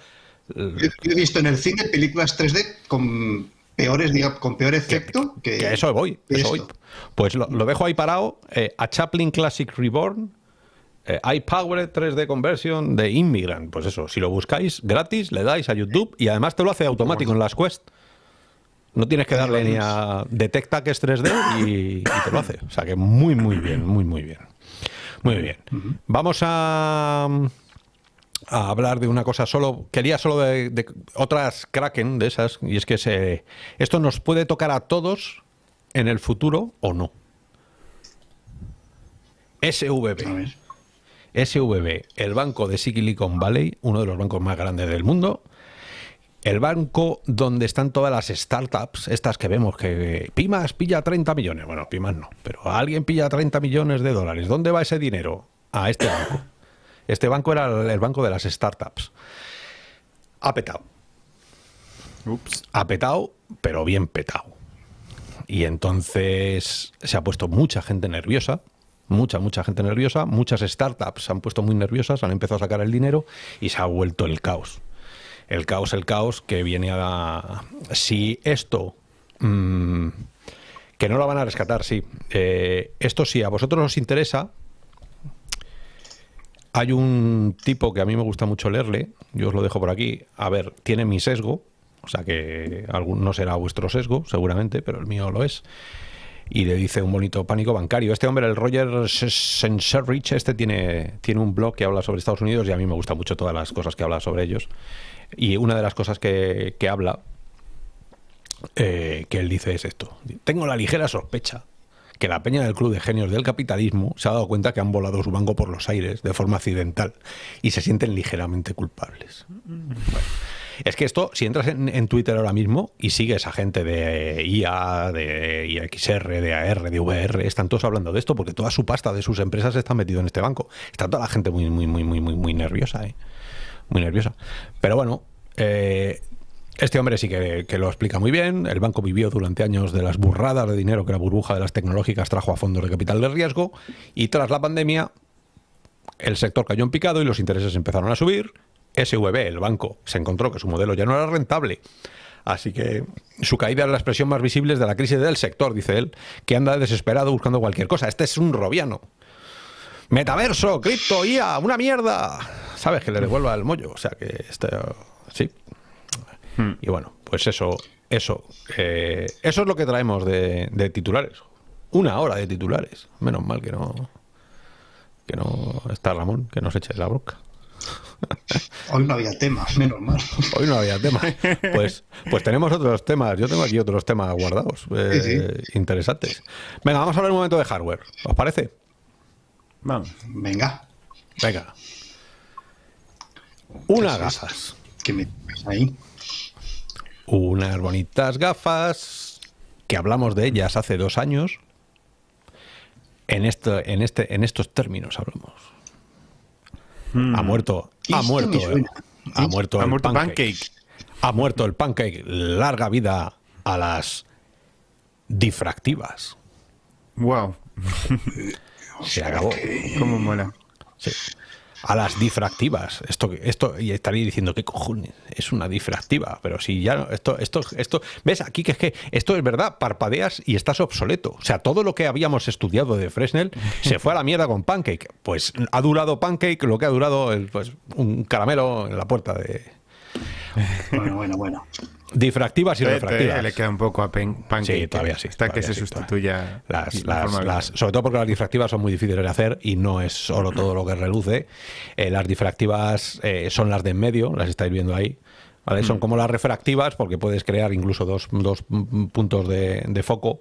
yo he visto en el cine películas 3D con peores, con peor efecto que, Que eso voy. que Eso voy. Pues lo, lo dejo ahí parado. eh, a Chaplin Classic Reborn. Eh, iPowered 3D Conversion de Immigrant. Pues eso, si lo buscáis gratis, le dais a YouTube y además te lo hace automático en las Quest. No tienes que darle ni a detecta que es 3D y, y te lo hace. O sea que muy, muy bien, muy, muy bien. Muy bien. Vamos a, a hablar de una cosa solo. Quería solo de, de otras Kraken de esas. Y es que se, esto nos puede tocar a todos en el futuro o no. SVB. SVB, el banco de Silicon Valley, uno de los bancos más grandes del mundo. El banco donde están todas las startups, estas que vemos que Pimas pilla 30 millones. Bueno, Pimas no, pero alguien pilla 30 millones de dólares. ¿Dónde va ese dinero? A este banco. Este banco era el banco de las startups. Ha petado. Ups. Ha petado, pero bien petado. Y entonces se ha puesto mucha gente nerviosa, mucha, mucha gente nerviosa, muchas startups se han puesto muy nerviosas, han empezado a sacar el dinero y se ha vuelto el caos. El caos, el caos que viene a... Si esto... mm, que no lo van a rescatar, sí. Eh, esto sí, a vosotros os interesa, hay un tipo que a mí me gusta mucho leerle, yo os lo dejo por aquí. A ver, tiene mi sesgo, o sea que algún, no será vuestro sesgo, seguramente, pero el mío lo es. Y le dice un bonito pánico bancario. Este hombre, el Roger Senserrich, este tiene, tiene un blog que habla sobre Estados Unidos y a mí me gustan mucho todas las cosas que habla sobre ellos. Y una de las cosas que, que habla, eh, que él dice es esto. Tengo la ligera sospecha que la peña del Club de Genios del Capitalismo se ha dado cuenta que han volado su banco por los aires de forma accidental y se sienten ligeramente culpables. Es que esto, si entras en, Twitter ahora mismo y sigues a gente de IA, de IXR, de AR, de VR, están todos hablando de esto porque toda su pasta de sus empresas está metido en este banco. Está toda la gente muy, muy, muy, muy, muy, muy nerviosa, ¿eh? Muy nerviosa. Pero bueno, eh, este hombre sí que, que lo explica muy bien. El banco vivió durante años de las burradas de dinero que la burbuja de las tecnológicas trajo a fondos de capital de riesgo y tras la pandemia el sector cayó en picado y los intereses empezaron a subir. SVB, el banco, se encontró que su modelo ya no era rentable. Así que su caída es la expresión más visible de la crisis del sector, dice él, que anda desesperado buscando cualquier cosa. Este es un robiano. Metaverso, cripto, IA, una mierda. ¿Sabes? Que le devuelva el mollo. O sea que este, sí. Y bueno, pues eso, eso, eh, eso es lo que traemos de, de titulares. Una hora de titulares. Menos mal que no, que no está Ramón, que nos eche la bronca. Hoy no había tema, menos mal. Hoy no había tema. Pues, pues tenemos otros temas. Yo tengo aquí otros temas guardados, eh, interesantes. Venga, vamos a hablar un momento de hardware. ¿Os parece? Vamos. Venga, Venga. Unas ¿Qué gafas. que me ahí. Unas bonitas gafas que hablamos de ellas hace dos años. En, esto, en, este, en estos términos hablamos. Ha muerto, ha muerto, ha muerto, Ha el muerto pancake. Pancake. Ha muerto el pancake. Larga vida a las difractivas. Wow. Se acabó. Cómo mola. Sí. A las difractivas. Esto, esto, y estaréis diciendo, ¿qué cojones? Es una difractiva. Pero si ya, no- esto, esto, esto, ves aquí que es que esto es verdad, parpadeas y estás obsoleto. O sea, todo lo que habíamos estudiado de Fresnel se fue a la mierda con Pancake. Pues ha durado Pancake lo que ha durado el, pues, un caramelo en la puerta de Bueno, bueno, bueno. difractivas y refractivas. le queda un poco a Pen- Pancake. Sí, todavía sí, Hasta que se sí, sustituya. Las, de las- forma las- habitual. sobre todo porque las difractivas son muy difíciles de hacer y no es solo todo lo que reluce. Eh, las difractivas eh, son las de en medio, las estáis viendo ahí. ¿vale? Son como las refractivas porque puedes crear incluso dos, dos puntos de, de foco.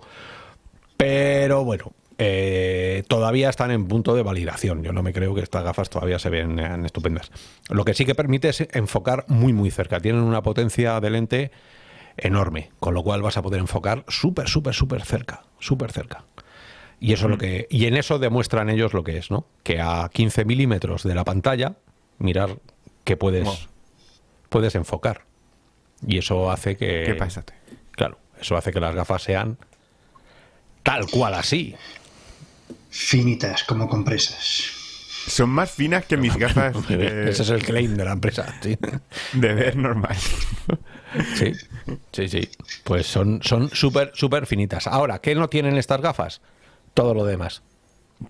Pero bueno, eh, todavía están en punto de validación. Yo no me creo que estas gafas todavía se ven eh, estupendas. Lo que sí que permite es enfocar muy muy cerca. Tienen una potencia de lente enorme, con lo cual vas a poder enfocar súper, súper, súper cerca, súper cerca. Y eso es lo que y en eso demuestran ellos lo que es, ¿no? Que a 15 milímetros de la pantalla, mirar que puedes Wow. puedes enfocar. Y eso hace que ¿Qué pásate? Claro, eso hace que las gafas sean tal cual así. Finitas como compresas. Son más finas que mis gafas de, Ese es el claim de la empresa. Sí, de ver normal. sí, sí. sí. Pues son son súper, súper finitas. Ahora, ¿qué no tienen estas gafas? Todo lo demás.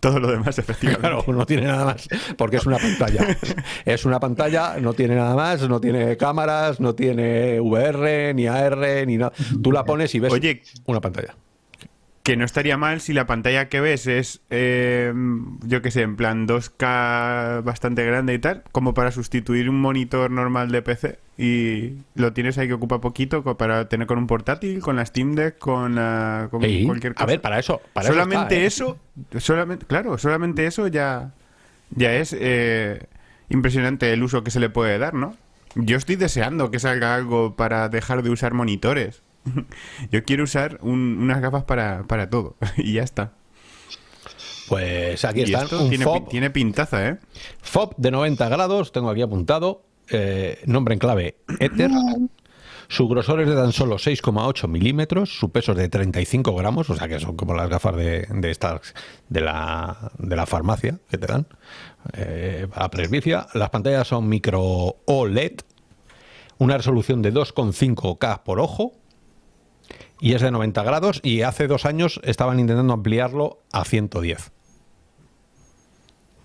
Todo lo demás, efectivamente. Claro, no tiene nada más, porque es una pantalla. Es una pantalla, no tiene nada más, no tiene cámaras, no tiene VR, ni AR, ni nada. Tú la pones y ves Oye, una pantalla. Que no estaría mal si la pantalla que ves es, eh, yo qué sé, en plan 2K bastante grande y tal, como para sustituir un monitor normal de PC y lo tienes ahí que ocupa poquito para tener con un portátil, con la Steam Deck, con, la- con Sí, cualquier cosa. A ver, para eso. Para eso solamente está, ¿eh? eso, solamente, claro, solamente eso ya, ya es eh, impresionante el uso que se le puede dar, ¿no? Yo estoy deseando que salga algo para dejar de usar monitores. Yo quiero usar un- unas gafas para, para todo y ya está. Pues aquí Un tiene, FOB, tiene pintaza, ¿eh? FOB de 90 grados, tengo aquí apuntado. eh, nombre en clave Ether. Su grosor es de tan solo 6,8 milímetros, su peso es de 35 gramos, o sea que son como las gafas de, de estas de la, de la farmacia que te dan eh, a presbicia. Las pantallas son micro OLED, una resolución de 2,5K por ojo y es de 90 grados y hace dos años estaban intentando ampliarlo a 110.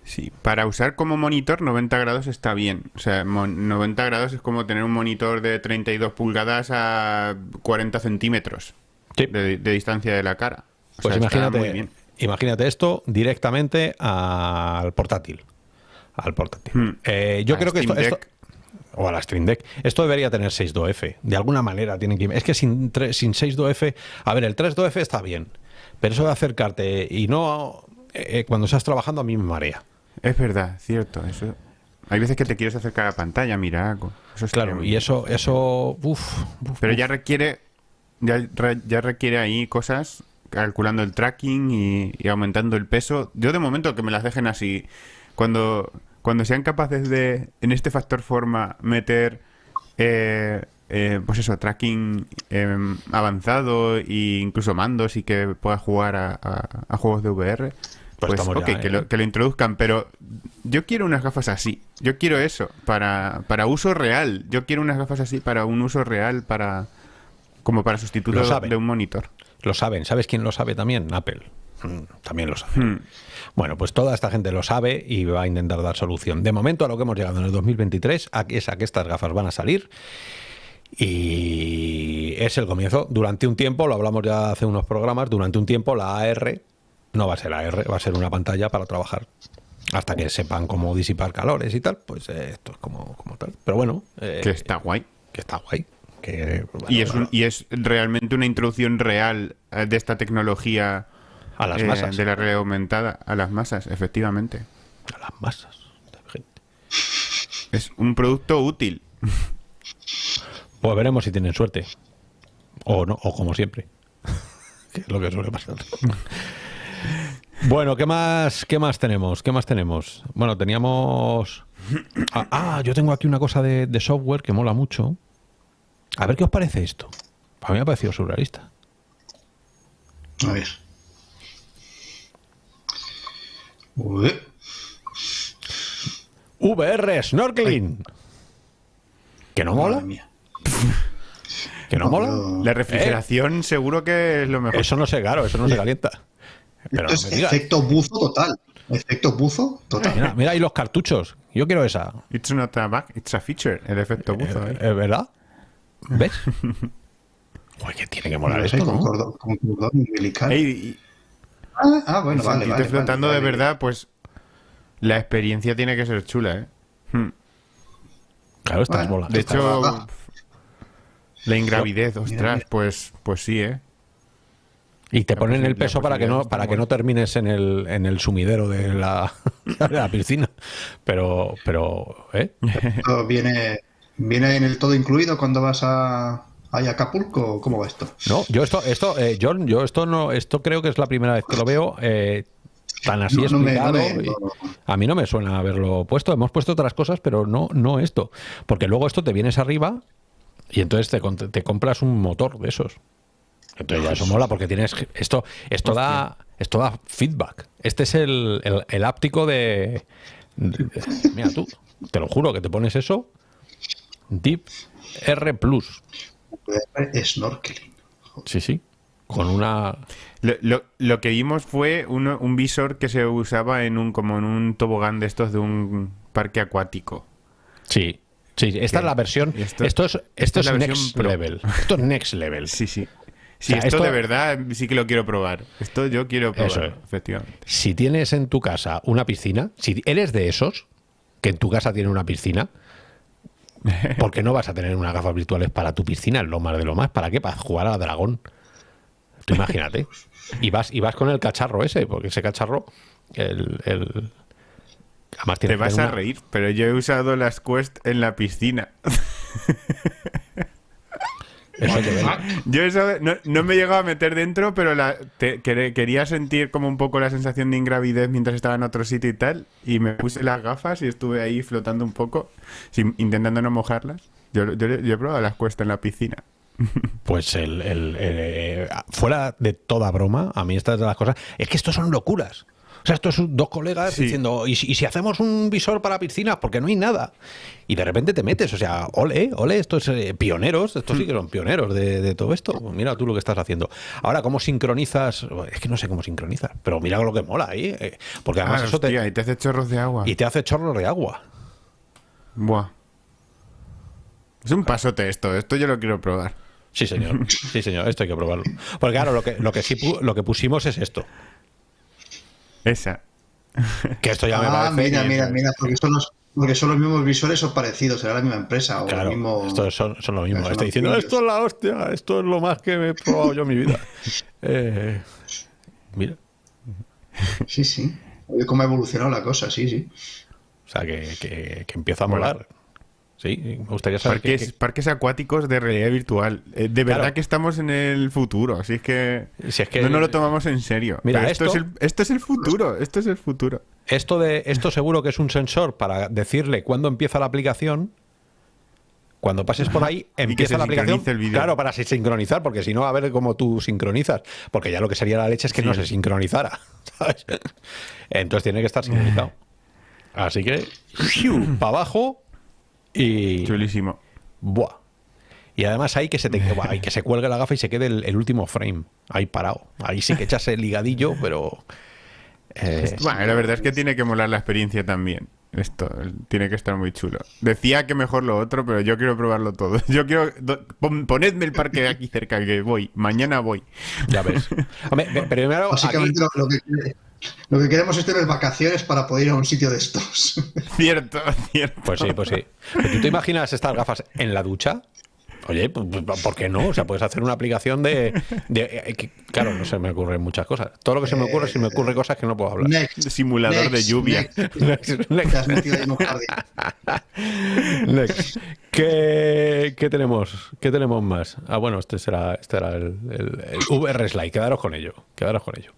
Sí, para usar como monitor 90 grados está bien. O sea, mon- 90 grados es como tener un monitor de 32 pulgadas a 40 centímetros Sí. de, de distancia de la cara. O Pues sea, está muy imagínate, bien. imagínate esto directamente al portátil. Al portátil. Hmm. Eh, yo A creo que esto, esto-. O a la Stream Deck. Esto debería tener 6.2F. De alguna manera tienen que... Es que sin, sin 6.2F... A ver, el 3.2F está bien. Pero eso de acercarte y no... eh, cuando estás trabajando a mí me marea. Es verdad, cierto. Eso. Hay veces que te quieres acercar a la pantalla, mira algo. Eso estaría Claro, y eso... eso uf, uf, Pero ya requiere, ya, re- ya requiere ahí cosas, calculando el tracking y, y aumentando el peso. Yo de momento que me las dejen así. Cuando, cuando sean capaces de, en este factor forma, meter, eh, eh, pues eso, tracking eh, avanzado e incluso mandos y que pueda jugar a, a- a juegos de VR. Pues Pues, ok, ya, que, ¿eh? lo, que lo introduzcan, pero yo quiero unas gafas así. Yo quiero eso, para, para uso real. Yo quiero unas gafas así para un uso real, para como para sustituto de un monitor. Lo saben. ¿Sabes quién lo sabe también? Apple. Mm, También lo sabe. Hmm. Bueno, pues toda esta gente lo sabe y va a intentar dar solución. De momento a lo que hemos llegado en el 2023 a- es a que estas gafas van a salir y es el comienzo. Durante un tiempo, lo hablamos ya hace unos programas, durante un tiempo la AR no va a ser AR, va a ser una pantalla para trabajar. Hasta que sepan cómo disipar calores y tal, pues eh, esto es como, como tal. Pero bueno, eh, Que está guay. que está guay. Que, bueno, Y es, un- y es realmente una introducción real eh, de esta tecnología a las eh, masas. de la realidad aumentada a las masas, efectivamente. A las masas. de gente. Es un producto útil. Pues veremos si tienen suerte. O no, o como siempre. que es lo que suele pasar. bueno, ¿qué más, ¿qué más tenemos? ¿Qué más tenemos? Bueno, teníamos. Ah, ah, yo tengo aquí una cosa de, de software que mola mucho. A ver qué os parece esto. A mí me ha parecido surrealista. A ver. Ué, VR Snorkeling. ¿Que no mola? ¿Que no No, mola? pero- La refrigeración seguro que es lo mejor. Eso no se, claro, eso no se calienta. Pero no Esto me es digas. efecto buzo total. Efecto buzo total. Mira, mira ahí los cartuchos. Yo quiero esa. It's not a bug, it's a feature, el efecto buzo. ¿eh? ¿Es verdad? ¿Ves? Oye, que tiene que molar No sé, esto, con, ¿no? cordón, con cordón umbilical. Ey, y- ah, ah, bueno, y vale, flotando vale, de vale. verdad, pues la experiencia tiene que ser chula, ¿eh? Hmm. Claro, estás Bueno, volando. De hecho. La ingravidez, ostras, mira. pues, pues sí, ¿eh? Y te La ponen el posi- la peso para que no para que no termines en el, en el sumidero de la, de la piscina. Pero, pero, ¿eh? Esto ¿Viene, ¿Viene en el todo incluido cuando vas a, a Acapulco? ¿Cómo va esto? No, yo esto, esto, eh, John, yo esto no, esto creo que es la primera vez que lo veo eh, tan así No, no me- no explicado. me- y- no, no. A mí no me suena haberlo puesto. Hemos puesto otras cosas, pero no, no esto. Porque luego esto te vienes arriba y entonces te, compras un motor de esos. Entonces ya eso mola porque tienes esto, esto da, esto da feedback. Este es el, el, el áptico de, de- mira tú, te lo juro que te pones eso, Deep R Plus. Snorkeling. Sí, sí. Con una. Lo, lo- lo que vimos fue uno- un visor que se usaba en un como en un tobogán de estos de un parque acuático. Sí. Sí, esta ¿Qué? es la versión. Esto- Esto, es, esto next pro. level. Esto es next level. Sí, sí. Sí, O sea, esto, esto- de verdad sí que lo quiero probar. Esto yo quiero Eso probar, es. efectivamente. Si tienes en tu casa una piscina, si eres de esos que en tu casa tiene una piscina, porque no vas a tener unas gafas virtuales para tu piscina, lo más de lo más. ¿Para qué? Para jugar a dragón. Tú imagínate. Y vas, y vas con el cacharro ese, porque ese cacharro, el. el- Además tiene Te vas a reír, pero yo he usado las Quest en la piscina. Eso. Yo eso no, no me he llegado a meter dentro, pero la, te- quería sentir como un poco la sensación de ingravidez mientras estaba en otro sitio y tal. Y me puse las gafas y estuve ahí flotando un poco, sin- intentando no mojarlas. Yo, yo, yo he probado las Quest en la piscina. Pues el, el- eh, fuera de toda broma, a mí estas de las cosas. Es que esto son locuras. O sea, esto es un- dos colegas Sí. diciendo, ¿y si, y si hacemos un visor para piscinas? Porque no hay nada. Y de repente te metes, o sea, ole, ole, estos eh, pioneros, estos sí que son pioneros de, de todo esto. Pues mira tú lo que estás haciendo. Ahora, ¿cómo sincronizas? Es que no sé cómo sincronizar, pero mira lo que mola ahí. eh, porque además Ah, eso hostia, te. y te hace chorros de agua. Y te hace chorros de agua. Buah. Es un pasote esto, esto yo lo quiero probar. Sí, señor. Sí, señor. Esto hay que probarlo. Porque claro, lo que, lo que sí lo que pusimos es esto. Esa. Que esto ya me Ah, parece. mira, mira, mira, porque son los, porque son los mismos visores o parecidos, será la misma empresa o Claro, el mismo. estos son, son lo mismo. son Estoy diciendo, esto es la hostia, esto es lo más que me he probado yo en mi vida. Eh, mira, Sí, sí. Oye, cómo ha evolucionado la cosa, sí, sí. o sea, que, que, que empieza a Mola. molar. Sí, me gustaría saber Parques, acuáticos de realidad virtual. Eh, de verdad Claro. que estamos en el futuro, así es que, Si es que- no nos lo tomamos en serio. Mira, esto, esto- es el, esto es el futuro, esto es el futuro. Esto, de, esto seguro que es un sensor para decirle cuándo empieza la aplicación. Cuando pases por ahí, empieza la aplicación. el vídeo. Claro, para si- sincronizar, porque si no, a ver cómo tú sincronizas. Porque ya lo que sería la leche es que Sí. no se sincronizara. ¿sabes? Entonces tiene que estar sincronizado. Así que, para abajo y. Chulísimo. Buah. Y además ahí que se te buah, ahí que se cuelgue la gafa y se quede el, el último frame. Ahí parado. Ahí sí que echas el ligadillo, pero. eh, Bueno, la verdad es que tiene que molar la experiencia también. Esto tiene que estar muy chulo. Decía que mejor lo otro, pero yo quiero probarlo todo. Yo quiero. do- pon- ponedme el parque de aquí cerca, que voy. Mañana voy. ya ves. Hombre, primero, aquí, Básicamente lo, lo que, lo que queremos es tener vacaciones para poder ir a un sitio de estos. Cierto, cierto. Pues sí, pues sí. Pero ¿Tú te imaginas estas gafas en la ducha? Oye, pues, pues, ¿por qué no? O sea, puedes hacer una aplicación de, de- eh, que- Claro, no se me ocurren muchas cosas. Todo lo que se me ocurre, se me ocurre cosas que no puedo hablar. Next, Simulador de next, lluvia. next. Te has metido en un jardín. Next. ¿Qué, qué tenemos? ¿Qué tenemos más? Ah, bueno, este será, este el, el- el VR Slide. Quedaros con ello. Quedaros con ello.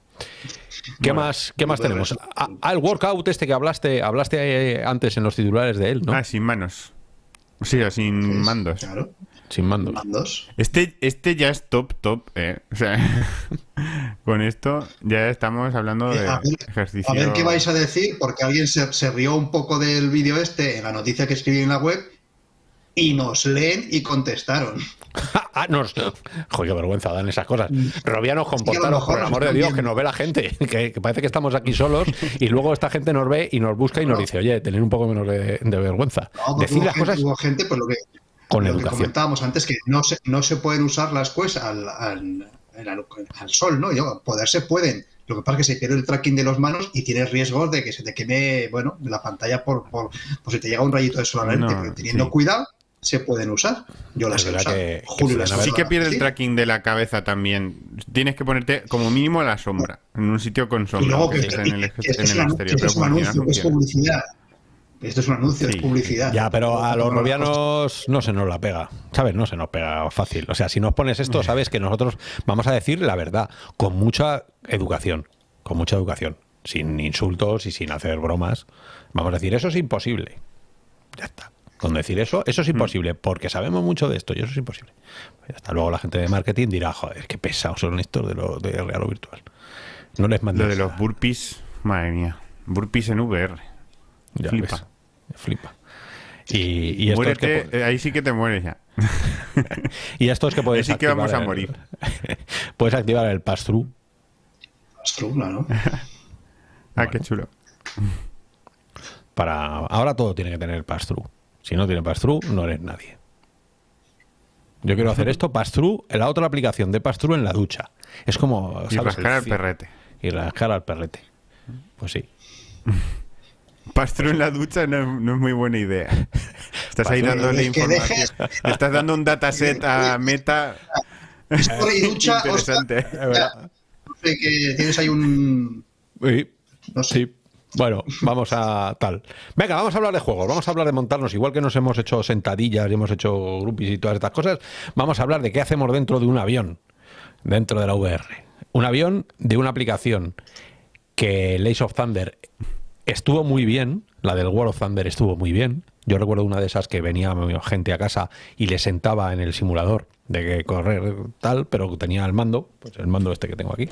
¿Qué Bueno, más, qué más tenemos? Slide. Ah, ah, el workout este que hablaste, hablaste eh, antes en los titulares de él, ¿no? Ah, sin manos. Sí, o sin mandos. Claro, Sin mando. mandos. Este, este ya es top, top, eh. O sea, con esto ya estamos hablando de Eh, a, ver, ejercicio. a ver qué vais a decir, porque alguien se, se rió un poco del vídeo este en la noticia que escribí en la web y nos leen y contestaron. Ah, nos... Joder, qué vergüenza dan esas cosas. Robianos, que a lo comportaros, por el amor de Dios, que nos ve la gente. Que, que parece que estamos aquí solos y luego esta gente nos ve y nos busca y nos No. dice, oye, tener un poco menos de, de vergüenza. No, Decir las gente, cosas hubo gente, pues lo que, con lo que educación. comentábamos antes, que no se, no se pueden usar las quests al, al, al- al sol, ¿no? Yo, poder se pueden. Lo que pasa es que se pierde el tracking de las manos y tienes riesgos de que se te queme, bueno, la pantalla por, por, por si te llega un rayito de sol No, pero teniendo sí. cuidado, se pueden usar. Yo las Es he usado. que- que las Sí que pierde el tracking de la cabeza también. Tienes que ponerte como mínimo a la sombra, en un sitio con Y sombra, luego aunque que, estés en el, que esto en es el exterior. que Pero esto es un anuncio, que es publicidad. Esto es un anuncio, Sí, es publicidad. Ya, pero a los robianos no se nos la pega, ¿sabes? No se nos pega fácil. O sea, si nos pones esto, sabes que nosotros vamos a decir la verdad, con mucha educación, con mucha educación, sin insultos y sin hacer bromas. Vamos a decir, eso es imposible. Ya está. Con decir eso, eso es imposible, porque sabemos mucho de esto y eso es imposible. Pues ya está. Luego la gente de marketing dirá, joder, qué pesados son estos de lo de real o virtual. No les mandes Lo de los burpees, madre mía. Burpees en VR. Ya flipa. ves. Flipa. Y, y esto es que Muérete, po- eh, ahí sí que te mueres ya. Y esto es que puedes Así que vamos a el- morir. puedes activar el pass-through. Astruna, ¿no? Ah, qué chulo. Para... Ahora todo tiene que tener pass-through. Si no tiene pass-through, no eres nadie. Yo quiero hacer esto, pass-through, en la otra aplicación de pass-through en la ducha. Es como... Y ¿sabes? rascar al perrete. Y rascar al perrete. Pues sí. Pastro en la ducha no, es- no es muy buena idea. Estás ahí dándole información. Le Estás dando un dataset a Meta Historia y ducha, interesante. Sé, que tienes ahí un... Sí. No sé. Sí. Bueno, vamos a tal. Venga, vamos a hablar de juegos, vamos a hablar de montarnos, igual que nos hemos hecho sentadillas y hemos hecho groupies y todas estas cosas, vamos a hablar de qué hacemos dentro de un avión, dentro de la VR. Un avión de una aplicación que Lace of Thunder estuvo muy bien, la del World of Thunder estuvo muy bien. Yo recuerdo una de esas que venía gente a casa y le sentaba en el simulador de que correr tal, pero tenía el mando, pues el mando este que tengo aquí.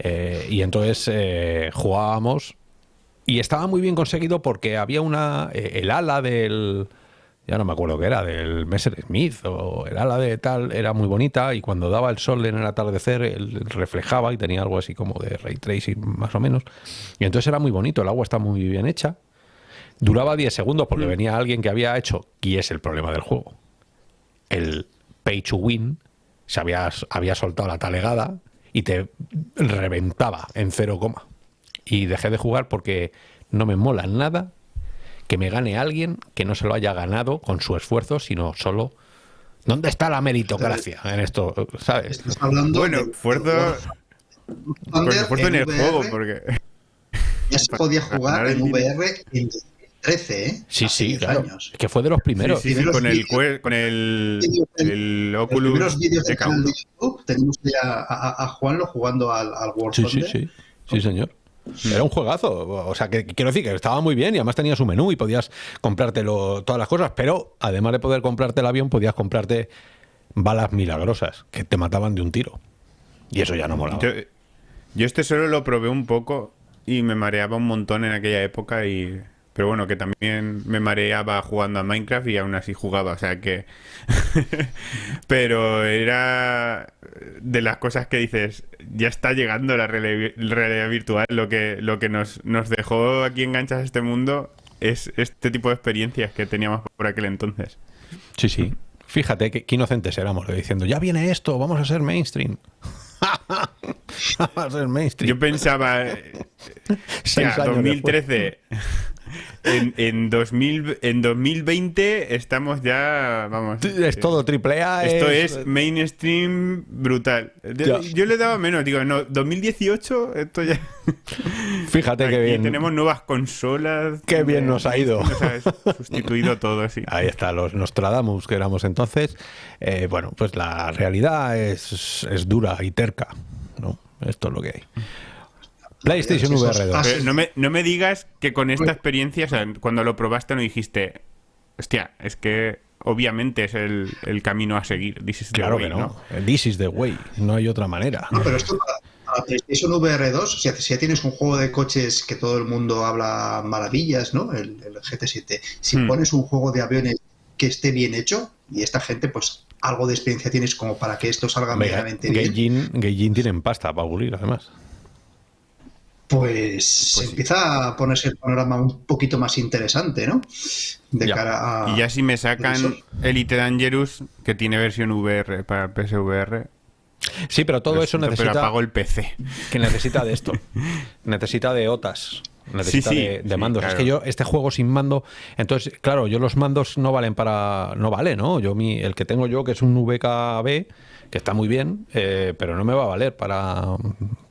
Eh, y entonces eh, jugábamos y estaba muy bien conseguido porque había una. eh, el ala del. Ya no me acuerdo qué era, del Messerschmitt o el ala de tal, era muy bonita y cuando daba el sol en el atardecer, él reflejaba y tenía algo así como de ray tracing más o menos. Y entonces era muy bonito, el agua está muy bien hecha. Duraba 10 segundos porque venía alguien que había hecho, y es el problema del juego, el pay to win, se había, había soltado la talegada y te reventaba en cero coma. Y dejé de jugar porque no me mola nada que me gane alguien que no se lo haya ganado con su esfuerzo, sino solo... ¿Dónde está la meritocracia en esto? ¿Sabes? Estás hablando Bueno, esfuerzo, esfuerzo en el VR, juego, porque. Ya se podía jugar en. VR en 2013, ¿eh? Sí, Hace sí, 10 claro. años. Que fue de los primeros. Sí, sí, sí, Primeros con el, con el, el Los Oculus primeros vídeos de del canal de K1. YouTube tenemos ya a, a, a Juanlo jugando al, al War Sí, sí, sí. Sí, señor. Era un juegazo. O sea, que quiero decir que estaba muy bien y además tenía su menú y podías comprártelo todas las cosas, pero además de poder comprarte el avión, podías comprarte balas milagrosas que te mataban de un tiro. Y eso ya no molaba. Yo, yo este solo lo probé un poco y me mareaba un montón en aquella época y... Pero bueno, que también me mareaba jugando a Minecraft y aún así jugaba, o sea que... Pero era de las cosas que dices, ya está llegando la realidad virtual, lo que, lo que nos, nos dejó aquí enganchas a este mundo es este tipo de experiencias que teníamos por aquel entonces. Sí, sí. Fíjate qué, qué inocentes éramos, diciendo, ya viene esto, vamos a ser mainstream. vamos a ser mainstream. Yo pensaba, ya, años 2013. En, en, 2000, en 2020 estamos ya, vamos. Es todo triple A. Esto es mainstream brutal. Yo, yo le daba menos, digo, no, 2018, esto ya. Fíjate Aquí qué bien. tenemos nuevas consolas. Qué bien nos ha ido. Nos ha sustituido todo, sí. Ahí está, los Nostradamus que éramos entonces. Eh, bueno, pues la realidad es, es dura y terca. ¿no? Esto es lo que hay. PlayStation VR 2. pases- Pero no, me, no me digas que con esta experiencia, o sea, cuando lo probaste no dijiste, hostia, es que obviamente es el, el camino a seguir. This is the Claro way", que no. This is the way. No hay otra manera. No, pero esto para, PlayStation VR 2, si, si ya tienes un juego de coches que todo el mundo habla maravillas, ¿no? El, el GT7. Si Hmm. pones un juego de aviones que esté bien hecho, y esta gente, pues algo de experiencia tienes como para que esto salga medianamente bien, Gaijin tienen pasta para pulir, además. Pues, Pues sí. empieza a ponerse el panorama un poquito más interesante, ¿no? De Ya. cara a. Y ya si me sacan. Elite Dangerous, que tiene versión VR para PSVR, Sí, pero todo eso siento, Pero necesita apago el PC. que necesita de esto. necesita de OTAS. necesita Sí, sí, de, de sí, mandos. Es que yo, este juego sin mando, entonces, claro, yo los mandos no valen para. No vale, ¿no? Yo mi, el que tengo yo, que es un VKB, que está muy bien, eh, pero no me va a valer para,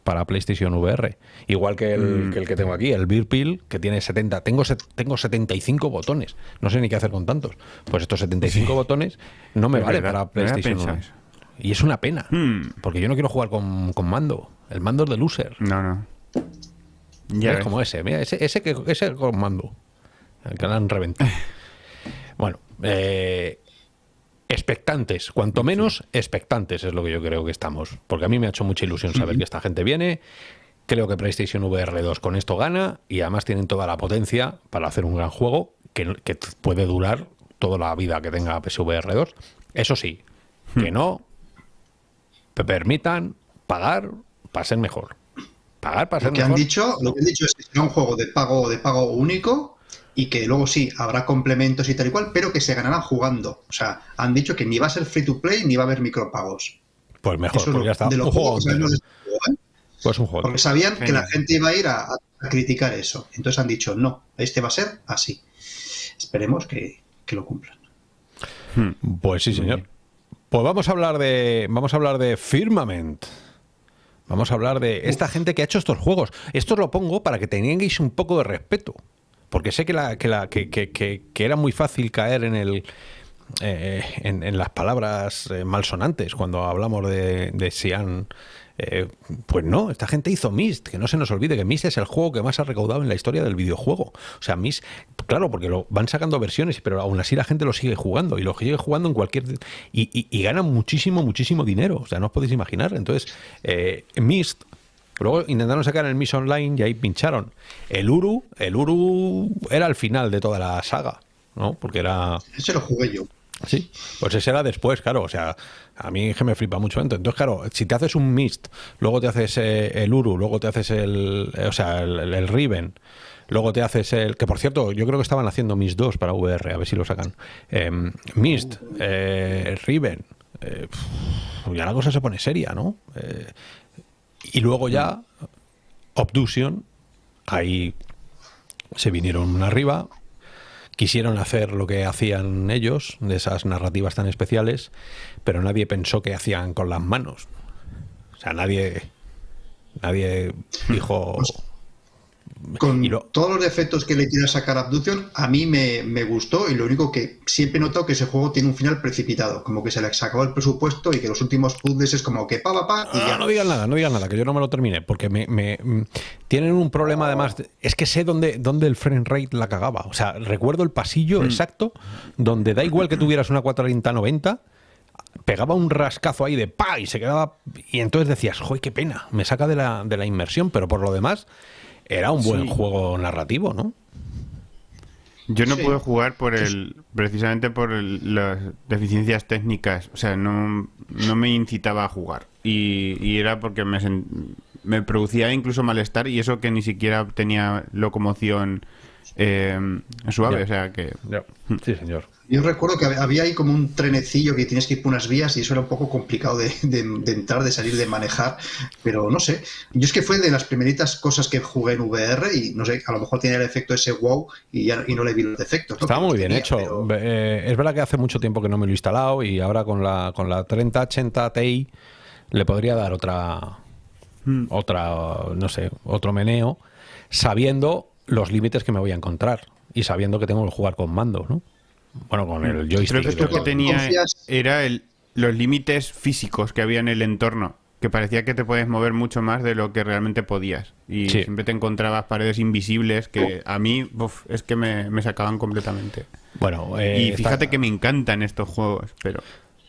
para PlayStation VR. Igual que el, Mm. que el que tengo aquí, el Beer Peel, que tiene 70. Tengo, tengo 75 botones. No sé ni qué hacer con tantos. Pues estos 75 botones no me Es valen verdad, para PlayStation pensado 1. eso. Y es una pena, Hmm. porque yo no quiero jugar con, con mando. El mando es de loser. No, no. Ya es como ese, mira, ese, ese, que, ese con mando. El que le han reventado. bueno, eh, expectantes, cuanto menos expectantes es lo que yo creo que estamos. Porque a mí me ha hecho mucha ilusión saber que esta gente viene. Creo que PlayStation VR 2 con esto gana y además tienen toda la potencia para hacer un gran juego que, que puede durar toda la vida que tenga PSVR 2. Eso sí, que no te permitan pagar para ser mejor. Pagar para ser Lo que han mejor. dicho, lo que han dicho es que será un juego de pago, de pago único y que luego sí habrá complementos y tal y cual, pero que se ganarán jugando. O sea, han dicho que ni va a ser free to play ni va a haber micropagos. Pues mejor, Eso es pues lo- ya está. de Un juego este ¿eh? Pues un juego. Porque sabían que la gente iba a ir a, a criticar eso. Entonces han dicho, no, este va a ser así. Esperemos que, que lo cumplan. Hmm. Pues sí, señor. Pues vamos a hablar de. Vamos a hablar de Firmament. Vamos a hablar de esta gente que ha hecho estos juegos. Esto lo pongo para que tengáis un poco de respeto. Porque sé que, la, que, la, que, que- que- era muy fácil caer en el. eh, en, las palabras eh, malsonantes cuando hablamos de, de Sian. Eh, pues no, esta gente hizo Myst, que no se nos olvide que Myst es el juego que más ha recaudado en la historia del videojuego. O sea, Myst, claro, porque lo van sacando versiones, pero aún así la gente lo sigue jugando y lo sigue jugando en cualquier. Y, y, y ganan muchísimo, muchísimo dinero. O sea, no os podéis imaginar. Entonces, eh, Myst. Luego intentaron sacar el Myst Online y ahí pincharon. El Uru, el Uru era el final de toda la saga, ¿no? Porque era. Ese lo jugué yo. Sí, pues ese era después, claro. O sea, a mí que me flipa mucho. Entonces, claro, si te haces un Mist, luego te haces eh, el Uru, luego te haces el. eh, o sea, el, el- el Riven, luego te haces el. Que por cierto, yo creo que estaban haciendo Mist 2 para VR, a ver si lo sacan. Em, Mist, eh, Riven. eh, ya la cosa se pone seria, ¿no? Y luego ya, Obduction, ahí se vinieron arriba, quisieron hacer lo que hacían ellos, de esas narrativas tan especiales, pero nadie pensó que hacían con las manos. O sea, nadie, nadie dijo... Con lo- todos los defectos que le quiera sacar a Abduction, a mí me, me gustó y lo único que siempre he notado que ese juego tiene un final precipitado, como que se le sacó el presupuesto y que los últimos puzzles es como que pa, pa, pa y No, ya. no digan nada, no digan nada, que yo no me lo terminé, porque me, me- mm, tienen un problema además, de- es que sé dónde, dónde el frame rate la cagaba, o sea, recuerdo el pasillo exacto, donde da igual que tuvieras una 430-90, pegaba un rascazo ahí de pa y se quedaba, y entonces decías, joder, qué pena, me saca de la, de la inmersión, pero por lo demás, era un buen Sí. juego narrativo, ¿no? Yo no Sí. pude jugar por el precisamente por el- las deficiencias técnicas, o sea, no, no me incitaba a jugar y, y era porque me, sen- me producía incluso malestar y eso que ni siquiera tenía locomoción eh, suave, o sea que Sí, señor. Yo recuerdo que hab- había ahí como un trenecillo que tienes que ir por unas vías y eso era un poco complicado de, de- de entrar, de salir, de manejar, pero no sé. Yo es que fue de las primeritas cosas que jugué en VR y no sé, a lo mejor tenía el efecto ese wow y, ya, y no le vi los defectos. ¿no? Los muy bien tenía, hecho. pero- Eh, es verdad que hace mucho tiempo que no me lo he instalado y ahora con la, con la 3080 Ti le podría dar otra, otra, no sé, otro meneo, sabiendo los límites que me voy a encontrar y sabiendo que tengo que jugar con mando, ¿no? Bueno, con el joystick. creo que esto que tenía confías- era el, los límites físicos que había en el entorno, que parecía que te puedes mover mucho más de lo que realmente podías y Sí. siempre te encontrabas paredes invisibles que a mí uf, es que me, me sacaban completamente. Bueno, eh, y está- fíjate que me encantan estos juegos, pero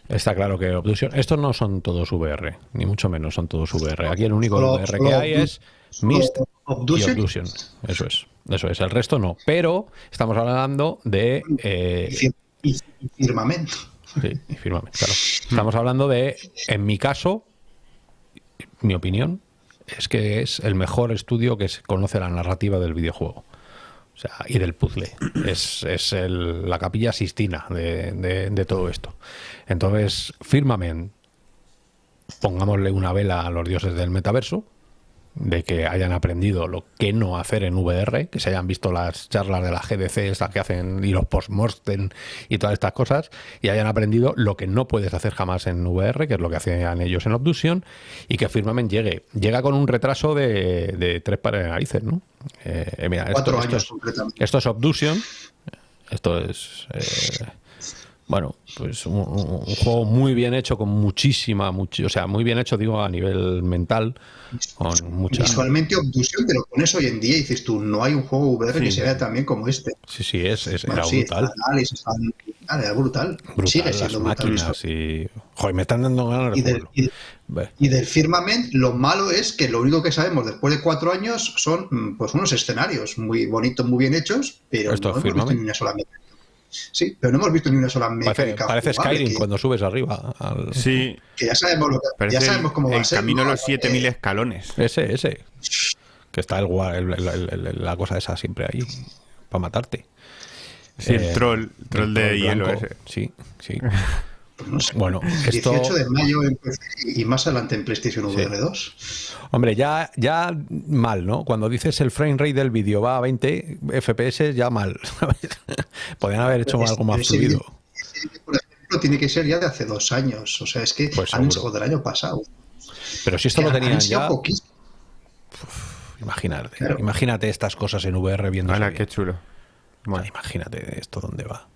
Está claro que Obduction. Estos no son todos VR, ni mucho menos son todos VR. Aquí el único Solo- VR que solo hay es Mist y. Obduction. Eso es. Eso es. El resto no. Pero estamos hablando de. eh, y, y- firmamento. sí, y firmamente, claro. Estamos hablando de, en mi caso, mi opinión, es que es el mejor estudio que se conoce la narrativa del videojuego. O sea, y del puzzle. Es, es el- la capilla sistina de, de- de todo esto. Entonces, Firmament, pongámosle una vela a los dioses del metaverso, de que hayan aprendido lo que no hacer en VR, que se hayan visto las charlas de la GDC, estas que hacen, y los postmortem y todas estas cosas, y hayan aprendido lo que no puedes hacer jamás en VR, que es lo que hacían ellos en Obduction, y que Firmament llegue. Llega con un retraso de, de tres pares de narices, ¿no? Eh, mira, Cuatro esto años es, completamente. esto es Obduction, esto es... eh, bueno, pues un, un- juego muy bien hecho, con muchísima, o sea, muy bien hecho, digo, a nivel mental, con mucha... Visualmente Obduction, pero con eso hoy en día dices tú, no hay un juego VR que Sí. se vea tan bien como este. Sí, sí, es, es- Bueno, era sí, brutal. el análisis, ah, era brutal. Brutal, Sigue las siendo brutal. máquinas y... Joder, me están dando ganas de Y del, y- y Firmament, lo malo es que lo único que sabemos después de cuatro años son pues unos escenarios muy bonitos, muy bien hechos, pero Esto no es una sola mecánica. Sí, pero no hemos visto ni una sola Parece, mecánica. parece jugable, Skyrim que, cuando subes arriba. al- Sí, que ya sabemos lo que, parece ya el, sabemos cómo va el a ser. camino a los 7000 Eh, escalones. Ese, ese. Que está el, gua- el- el- el- el- la cosa esa siempre ahí para matarte. Sí, el Eh, troll, troll el de troll hielo blanco. ese. Sí, sí. pues no sé. Bueno, esto... 18 de mayo en PC y más adelante en PlayStation Sí. VR 2. Hombre, ya, ya mal, ¿no? Cuando dices el frame rate del vídeo va a 20 FPS, ya mal. Podrían haber hecho Pero algo más fluido. por ejemplo, tiene que ser ya de hace dos años. O sea, es que Pues han del año pasado. Pero si esto lo Que han tenían ya, poquísimo. imagínate. Claro. Imagínate estas cosas en VR viendo. Hala, qué chulo. Bueno, Imagínate esto dónde va.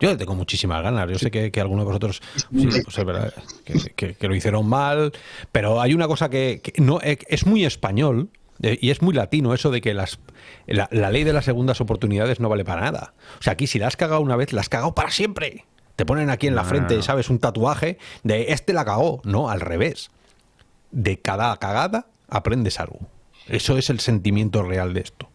Yo tengo muchísimas ganas. Yo sé que, que algunos de vosotros sí, pues es verdad, que, que- que lo hicieron mal, pero hay una cosa que, que no eh, es muy español eh, y es muy latino eso de que las la, la ley de las segundas oportunidades no vale para nada. O sea, aquí si la has cagado una vez, la has cagado para siempre. Te ponen aquí en la No, frente, no. ¿sabes? Un tatuaje de este la cagó. No, al revés. De cada cagada aprendes algo. Eso es el sentimiento real de esto.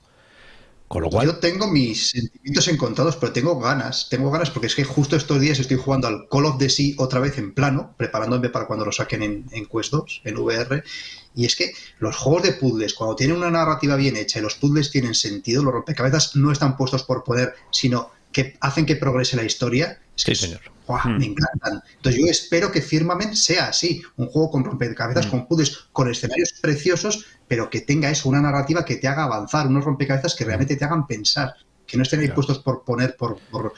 Con lo cual, Yo tengo mis sentimientos encontrados, pero tengo ganas. Tengo ganas porque es que justo estos días estoy jugando al Call of the Sea otra vez en plano, preparándome para cuando lo saquen en, en Quest 2, en VR. Y es que los juegos de puzzles, cuando tienen una narrativa bien hecha y los puzzles tienen sentido, los rompecabezas no están puestos por poder, sino que hacen que progrese la historia. Es que Sí, es- señor. ¡guau! Hmm. Me encantan. Entonces yo espero que Firmament sea así, un juego con rompecabezas, Hmm. con puzzles, con escenarios preciosos, pero que tenga eso, una narrativa que te haga avanzar, unos rompecabezas que realmente te hagan pensar, que no estén ahí Claro. puestos por poner, por, por-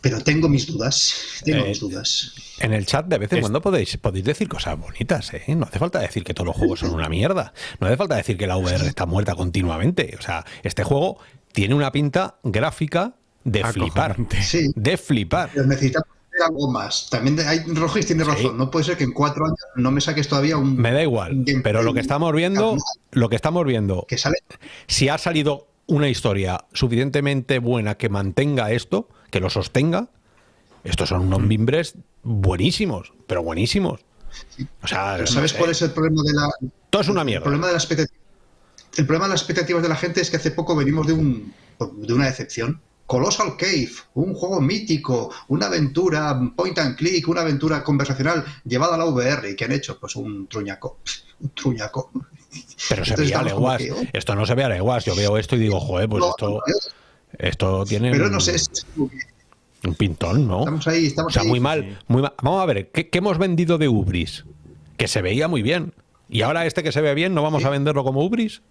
Pero tengo mis dudas, tengo Eh, mis dudas. En el chat de vez en Es- cuando podéis, podéis decir cosas bonitas, ¿eh? No hace falta decir que todos los juegos son una mierda. No hace falta decir que la VR está muerta continuamente. O sea, este juego tiene una pinta gráfica de flipar. Sí, De flipar. pero necesitamos algo más. También hay Rogis tiene Sí. razón, no puede ser que en cuatro años no me saques todavía un... Me da igual. Pero lo que estamos viendo, lo que estamos viendo, Que sale si ha salido una historia suficientemente buena que mantenga esto, que lo sostenga, estos son unos mimbres buenísimos, pero buenísimos. O sea, Pero no ¿sabes sé. cuál es el problema de la... Todo es una El mierda. problema de la expectativa. El problema de las expectativas de la gente es que hace poco venimos de un de una decepción. Colossal Cave, un juego mítico, una aventura point and click, una aventura conversacional llevada a la VR. ¿Y qué han hecho? Pues un truñaco. Un truñaco. Pero se veía leguas. que, oh. Esto no se ve a leguas. Yo veo esto y digo, joder, pues No, esto, no, esto tiene pero un, no sé, es un pintón, ¿no? estamos ahí, O estamos sea, ahí. muy mal, muy mal. Vamos a ver, ¿qué, qué hemos vendido de Ubris? Que se veía muy bien. Y ahora este que se ve bien, ¿no vamos Sí. a venderlo como Ubris?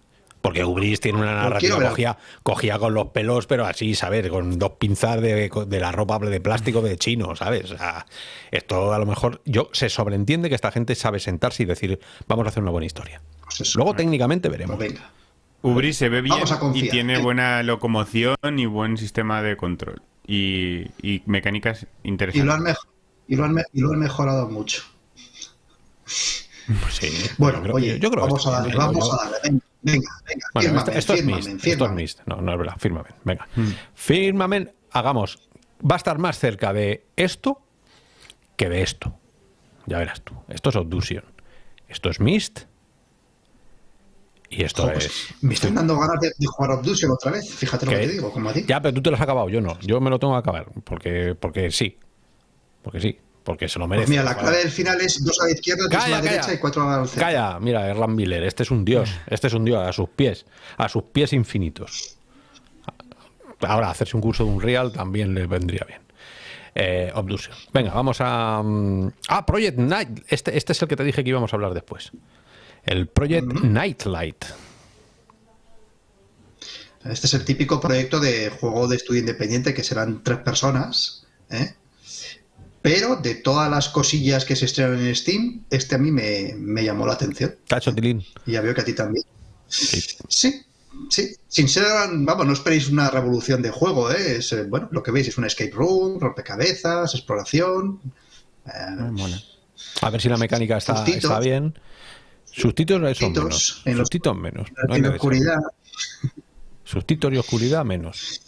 Porque Ubris tiene una narrativa cogía, cogía con los pelos, pero así, ¿sabes? Con dos pinzas de, de la ropa de plástico de chino, ¿sabes? O sea, esto a lo mejor yo se sobreentiende que esta gente sabe sentarse y decir, vamos a hacer una buena historia. Pues eso. Luego técnicamente Pues veremos. venga. Ubri se ve bien y tiene ¿eh? buena locomoción y buen sistema de control. Y, y mecánicas Y lo, han interesantes. y, lo han y lo han mejorado mucho. Pues sí, Bueno, yo creo- oye, yo creo que vamos a darle, vamos Yo- a darle. Venga, venga, venga. Bueno, fírmame, esto, es Mist, esto es. Mist. No, no es verdad, fírmame. Venga. Fírmame, hagamos. Va a estar más cerca de esto que de esto. Ya verás tú. Esto es Obduction. Esto es Mist. Y esto pues, es. me están dando ganas de, de jugar Obduction otra vez. Fíjate lo que te digo, como a ti. Ya, pero tú te lo has acabado, yo no. Yo me lo tengo que acabar. Porque, porque sí. Porque sí. Porque se lo merece. Pues mira, la clave del final es dos a la izquierda, dos a la calla. derecha y cuatro al centro. Calla, mira, Erland Miller, este es un dios, este es un dios a sus pies, a sus pies infinitos. Ahora, hacerse un curso de un real también le vendría bien. Eh, Obduction. Venga, vamos a. mm, Ah, Project Night. Este, este es el que te dije que íbamos a hablar después. El Project Nightlight. Este es el típico proyecto de juego de estudio independiente que serán tres personas, ¿eh? Pero de todas las cosillas que se estrenan en Steam, este a mí me, me llamó la atención. Cacho Tilín. Y ya veo que a ti también. Sí. sí. sin ser, vamos, no esperéis una revolución de juego, ¿eh? Es, eh, bueno, lo que veis es un escape room, rompecabezas, exploración. Eh, a ver si la mecánica está, está bien. Sustitos son menos. En Sustitos menos. En oscuridad. Sustitos y oscuridad menos.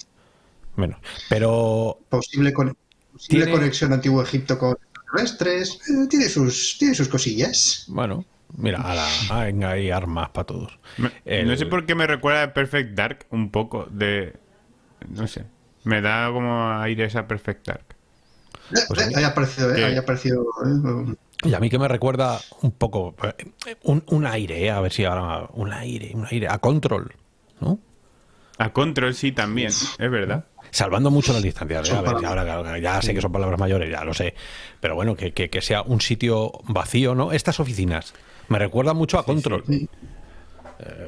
Menos. Pero. Posible con tiene conexión antiguo Egipto con terrestres. Eh, tiene, sus, tiene sus cosillas. Bueno, mira, hay armas para todos. No sé por qué me recuerda a Perfect Dark un poco de... No sé. Me da como aire esa Perfect Dark. Eh, pues eh, aparecido, eh, haya aparecido y a mí que me recuerda un poco un, un aire, a ver si ahora un aire, un aire a control, ¿no? A control sí también, es verdad salvando mucho las distancias. ¿eh? A ver, ahora ya sé que son palabras mayores, ya lo sé. Pero bueno, que, que, sea un sitio vacío, ¿no? Estas oficinas me recuerdan mucho a Control.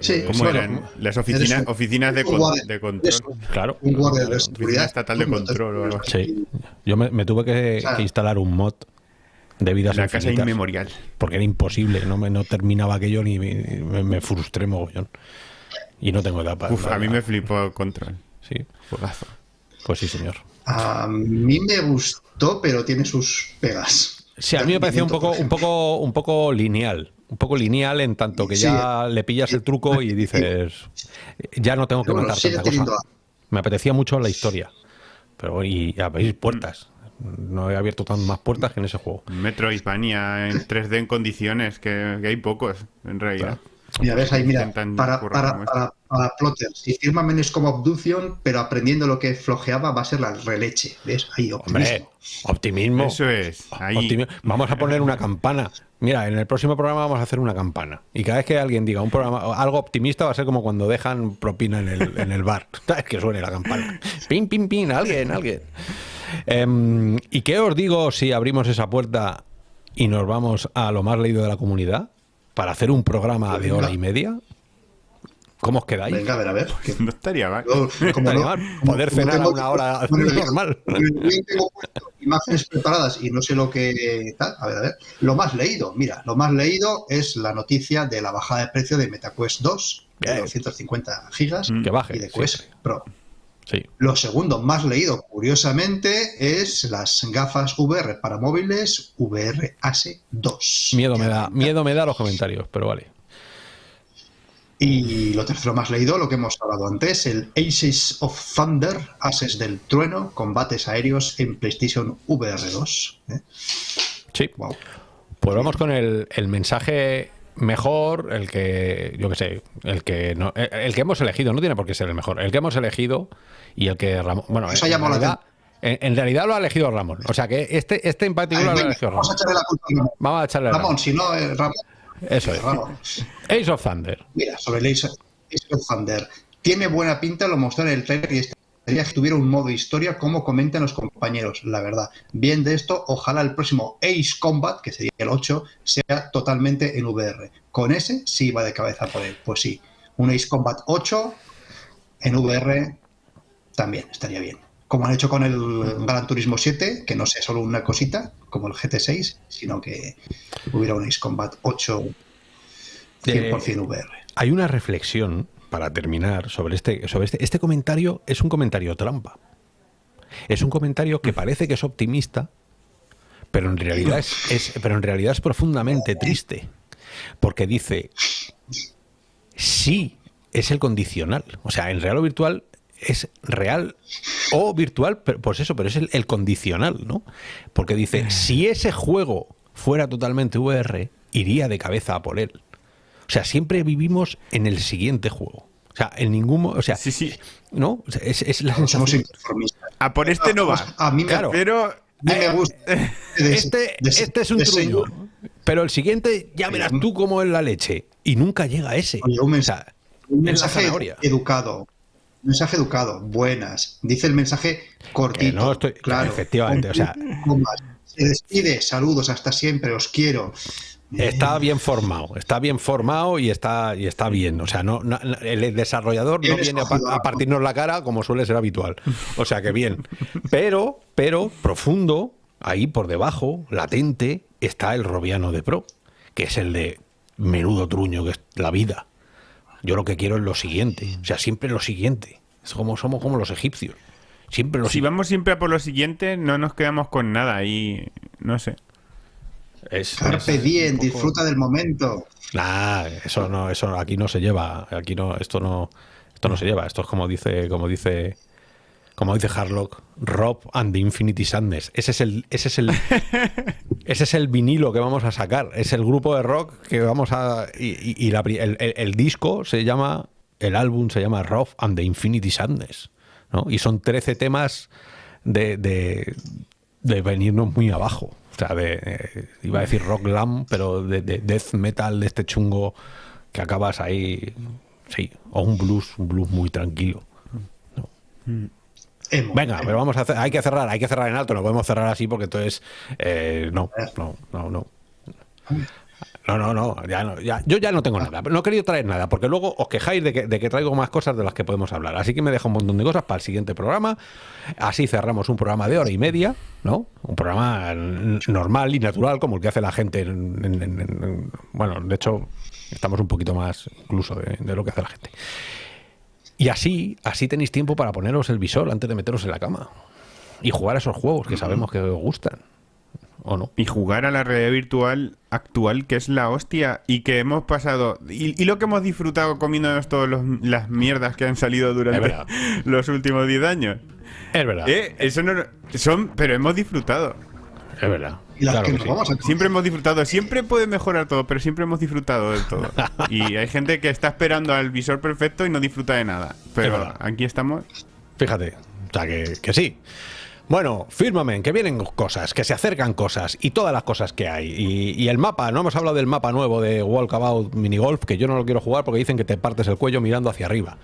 Sí, eh, ¿Cómo eran? Las oficinas, oficinas de, de, control. Claro. Un guardia de seguridad. estatal de control. Sí. Yo me, tuve que, instalar un mod de vidas La casa inmemorial. Porque era imposible, no, me, no terminaba aquello ni me, me frustré mogollón. Y no tengo edad para... Uf, a mí me flipó Control. Sí. Juegazo. Pues sí, señor. A mí me gustó, pero tiene sus pegas. Sí, a mí me pareció un poco, un poco, un poco lineal. Un poco lineal en tanto que ya le pillas el truco y dices, ya no tengo que matar tanta cosa. Me apetecía mucho la historia. Pero y abrir puertas. No he abierto tan más puertas que en ese juego. Metro Hispania en 3D en condiciones, que, hay pocos, en realidad. Mira, ves ahí, mira, para, para, para, Plotter, si Firmamen es como Abduction, pero aprendiendo lo que flojeaba va a ser la releche. ¿Ves? Ahí, optimismo. optimismo. Eso es. Ahí. Vamos a poner una campana. Mira, en el próximo programa vamos a hacer una campana. Y cada vez que alguien diga un programa algo optimista va a ser como cuando dejan propina en el, en el bar. Es que suene la campana. Pin, pin, pin, alguien, alguien. Em, ¿Y qué os digo si abrimos esa puerta y nos vamos a lo más leído de la comunidad? para hacer un programa de hora y media. ¿Cómo os quedáis? Venga, a ver, a ver. No estaría mal. Poder cenar a una hora normal. tengo imágenes preparadas y no sé lo que tal. A ver, a ver. Lo más leído, mira, lo más leído es la noticia de la bajada de precio de MetaQuest 2 de 250 gigas que baje, y de Quest Pro. Lo segundo más leído, curiosamente, es las gafas VR para móviles VR ASE 2. Miedo me da, miedo me da los comentarios, pero vale. Y lo tercero más leído, lo que hemos hablado antes, el Aces of Thunder, Ases del Trueno, combates aéreos en PlayStation VR 2. ¿eh? Sí. Pues vamos con el, el mensaje mejor, el que, yo que sé, el que no, el que hemos elegido, no tiene por qué ser el mejor, el que hemos elegido y el que Ramón, bueno, en realidad, en, realidad, lo ha elegido Ramón, o sea que este, este en particular lo ha elegido Ramón. Vamos a echarle la culpa a Ramón. Vamos a echarle Ramón, si no, eh, Ramón. Eso es. Ace of Thunder. Mira, sobre el Ace, of Thunder. Tiene buena pinta, lo mostré en el trailer y este que tuviera un modo historia como comentan los compañeros, la verdad. Bien de esto, ojalá el próximo Ace Combat, que sería el 8, sea totalmente en VR. Con ese sí va de cabeza por él. Pues sí, un Ace Combat 8 en VR también estaría bien. Como han hecho con el Gran Turismo 7, que no sea solo una cosita, como el GT6, sino que hubiera un Ace Combat 8 100% VR. Hay una reflexión para terminar, sobre este, sobre este, este comentario es un comentario trampa. Es un comentario que parece que es optimista, pero en realidad es, pero en realidad es profundamente triste. Porque dice, sí, es el condicional. O sea, en real o virtual es real o virtual, pues eso, pero es el, el condicional, ¿no? Porque dice, si ese juego fuera totalmente VR, iría de cabeza a por él. O sea, siempre vivimos en el siguiente juego. O sea, en ningún... O sea, sí, sí. ¿no? es, es, la sensación... A por este no va. A mí me, claro. pero... me eh, gusta. este, este es un truño. Pero el siguiente, ya verás tú cómo es la leche. Y nunca llega ese. un mensaje, un mensaje educado. Mensaje educado. Buenas. Dice el mensaje cortito. no estoy... Claro. Efectivamente. O sea... Se despide. Saludos. Hasta siempre. Os quiero Está bien formado, está bien formado y está, y está bien. O sea, no, no- el desarrollador no viene a, a partirnos la cara como suele ser habitual. O sea que bien. Pero, pero, profundo, ahí por debajo, latente, está el Robiano de Pro, que es el de menudo truño que es la vida. Yo lo que quiero es lo siguiente. O sea, siempre lo siguiente. Es como somos como los egipcios. Siempre lo Si siguiente. vamos siempre a por lo siguiente, no nos quedamos con nada y no sé. Es, Carpe es diem, un poco- disfruta del momento. Nah, eso no, eso aquí no se lleva. Aquí no, esto no, esto no se lleva. Esto es como dice, como dice, como dice Harlock, Rob and the Infinity Sadness. Ese es el, ese es el, ese es el vinilo que vamos a sacar. Es el grupo de rock que vamos a y, el, disco se llama, el álbum se llama Rob and the Infinity Sadness, ¿no? Y son 13 temas de, de, de venirnos muy abajo. O sea, de, eh, iba a decir rock glam, pero de, de death metal de este chungo que acabas ahí, sí, o un blues, un blues muy tranquilo. Venga, pero vamos a hacer, hay que cerrar, hay que cerrar en alto, no podemos cerrar así porque entonces eh, no, no, no, no. No, no, no, ya no, ya- yo ya no tengo nada. No he querido traer nada, porque luego os quejáis de que, de que traigo más cosas de las que podemos hablar. Así que me dejo un montón de cosas para el siguiente programa. Así cerramos un programa de hora y media, ¿no? Un programa normal y natural, como el que hace la gente. en- en- en- en- bueno, de hecho, estamos un poquito más incluso de, de lo que hace la gente. Y así, así tenéis tiempo para poneros el visor antes de meteros en la cama. Y jugar a esos juegos que sabemos que os gustan. ¿O no? Y jugar a la realidad virtual actual, que es la hostia, y que hemos pasado. Y, y lo que hemos disfrutado comiéndonos todas las mierdas que han salido durante los últimos 10 años. Es verdad. Eh, eso no. Son, pero hemos disfrutado. Es verdad. Y las Claro que que nos sí. vamos a Siempre hemos disfrutado. Siempre puede mejorar todo, pero siempre hemos disfrutado de todo. Y hay gente que está esperando al visor perfecto y no disfruta de nada. Pero aquí estamos. Fíjate. O sea, que, que sí. Bueno, fírmame, que vienen cosas, que se acercan cosas y todas las cosas que hay. Y, y el mapa, no hemos hablado del mapa nuevo de Walkabout Minigolf, que yo no lo quiero jugar porque dicen que te partes el cuello mirando hacia arriba.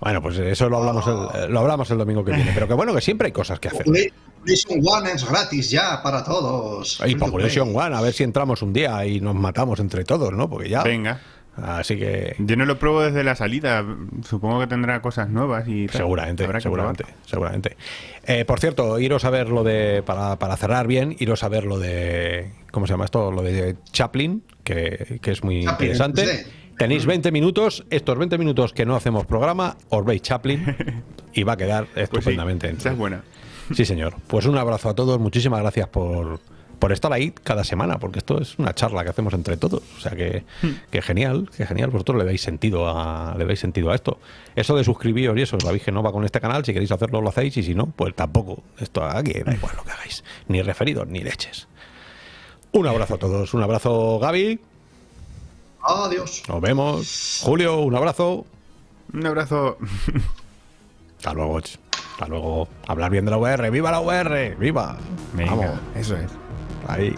Bueno, pues eso lo hablamos el, lo hablamos el domingo que viene. Pero que bueno, que siempre hay cosas que hacer. Population One es gratis ya para todos. Y Population play. One, a ver si entramos un día y nos matamos entre todos, ¿no? Porque ya. Venga. Así que. Yo no lo pruebo desde la salida. Supongo que tendrá cosas nuevas y tal. Seguramente, Habrá seguramente, seguramente. Eh, por cierto, iros a ver lo de, para, para cerrar bien, iros a ver lo de, ¿cómo se llama esto? Lo de Chaplin, que, que es muy Chaplin, interesante. sí. Tenéis 20 minutos, estos 20 minutos que no hacemos programa, os veis Chaplin y va a quedar Pues sí, estupendamente. esa es buena. Sí, señor. Pues un abrazo a todos, muchísimas gracias por, por estar ahí cada semana, porque esto es una charla que hacemos entre todos. O sea que, que genial, que genial. Vosotros le dais sentido a, le dais sentido a esto. Eso de suscribiros y eso, sabéis que no va con este canal. Si queréis hacerlo, lo hacéis, y si no, pues tampoco. Esto aquí da igual lo que hagáis. Ni referidos, ni leches. Un abrazo a todos, un abrazo, Gaby. Adiós. Nos vemos. Julio, un abrazo. Un abrazo. Hasta luego. Hasta luego. Hablar bien de la UR. ¡Viva la UR! ¡Viva! Venga, Vamos. eso es. Ahí.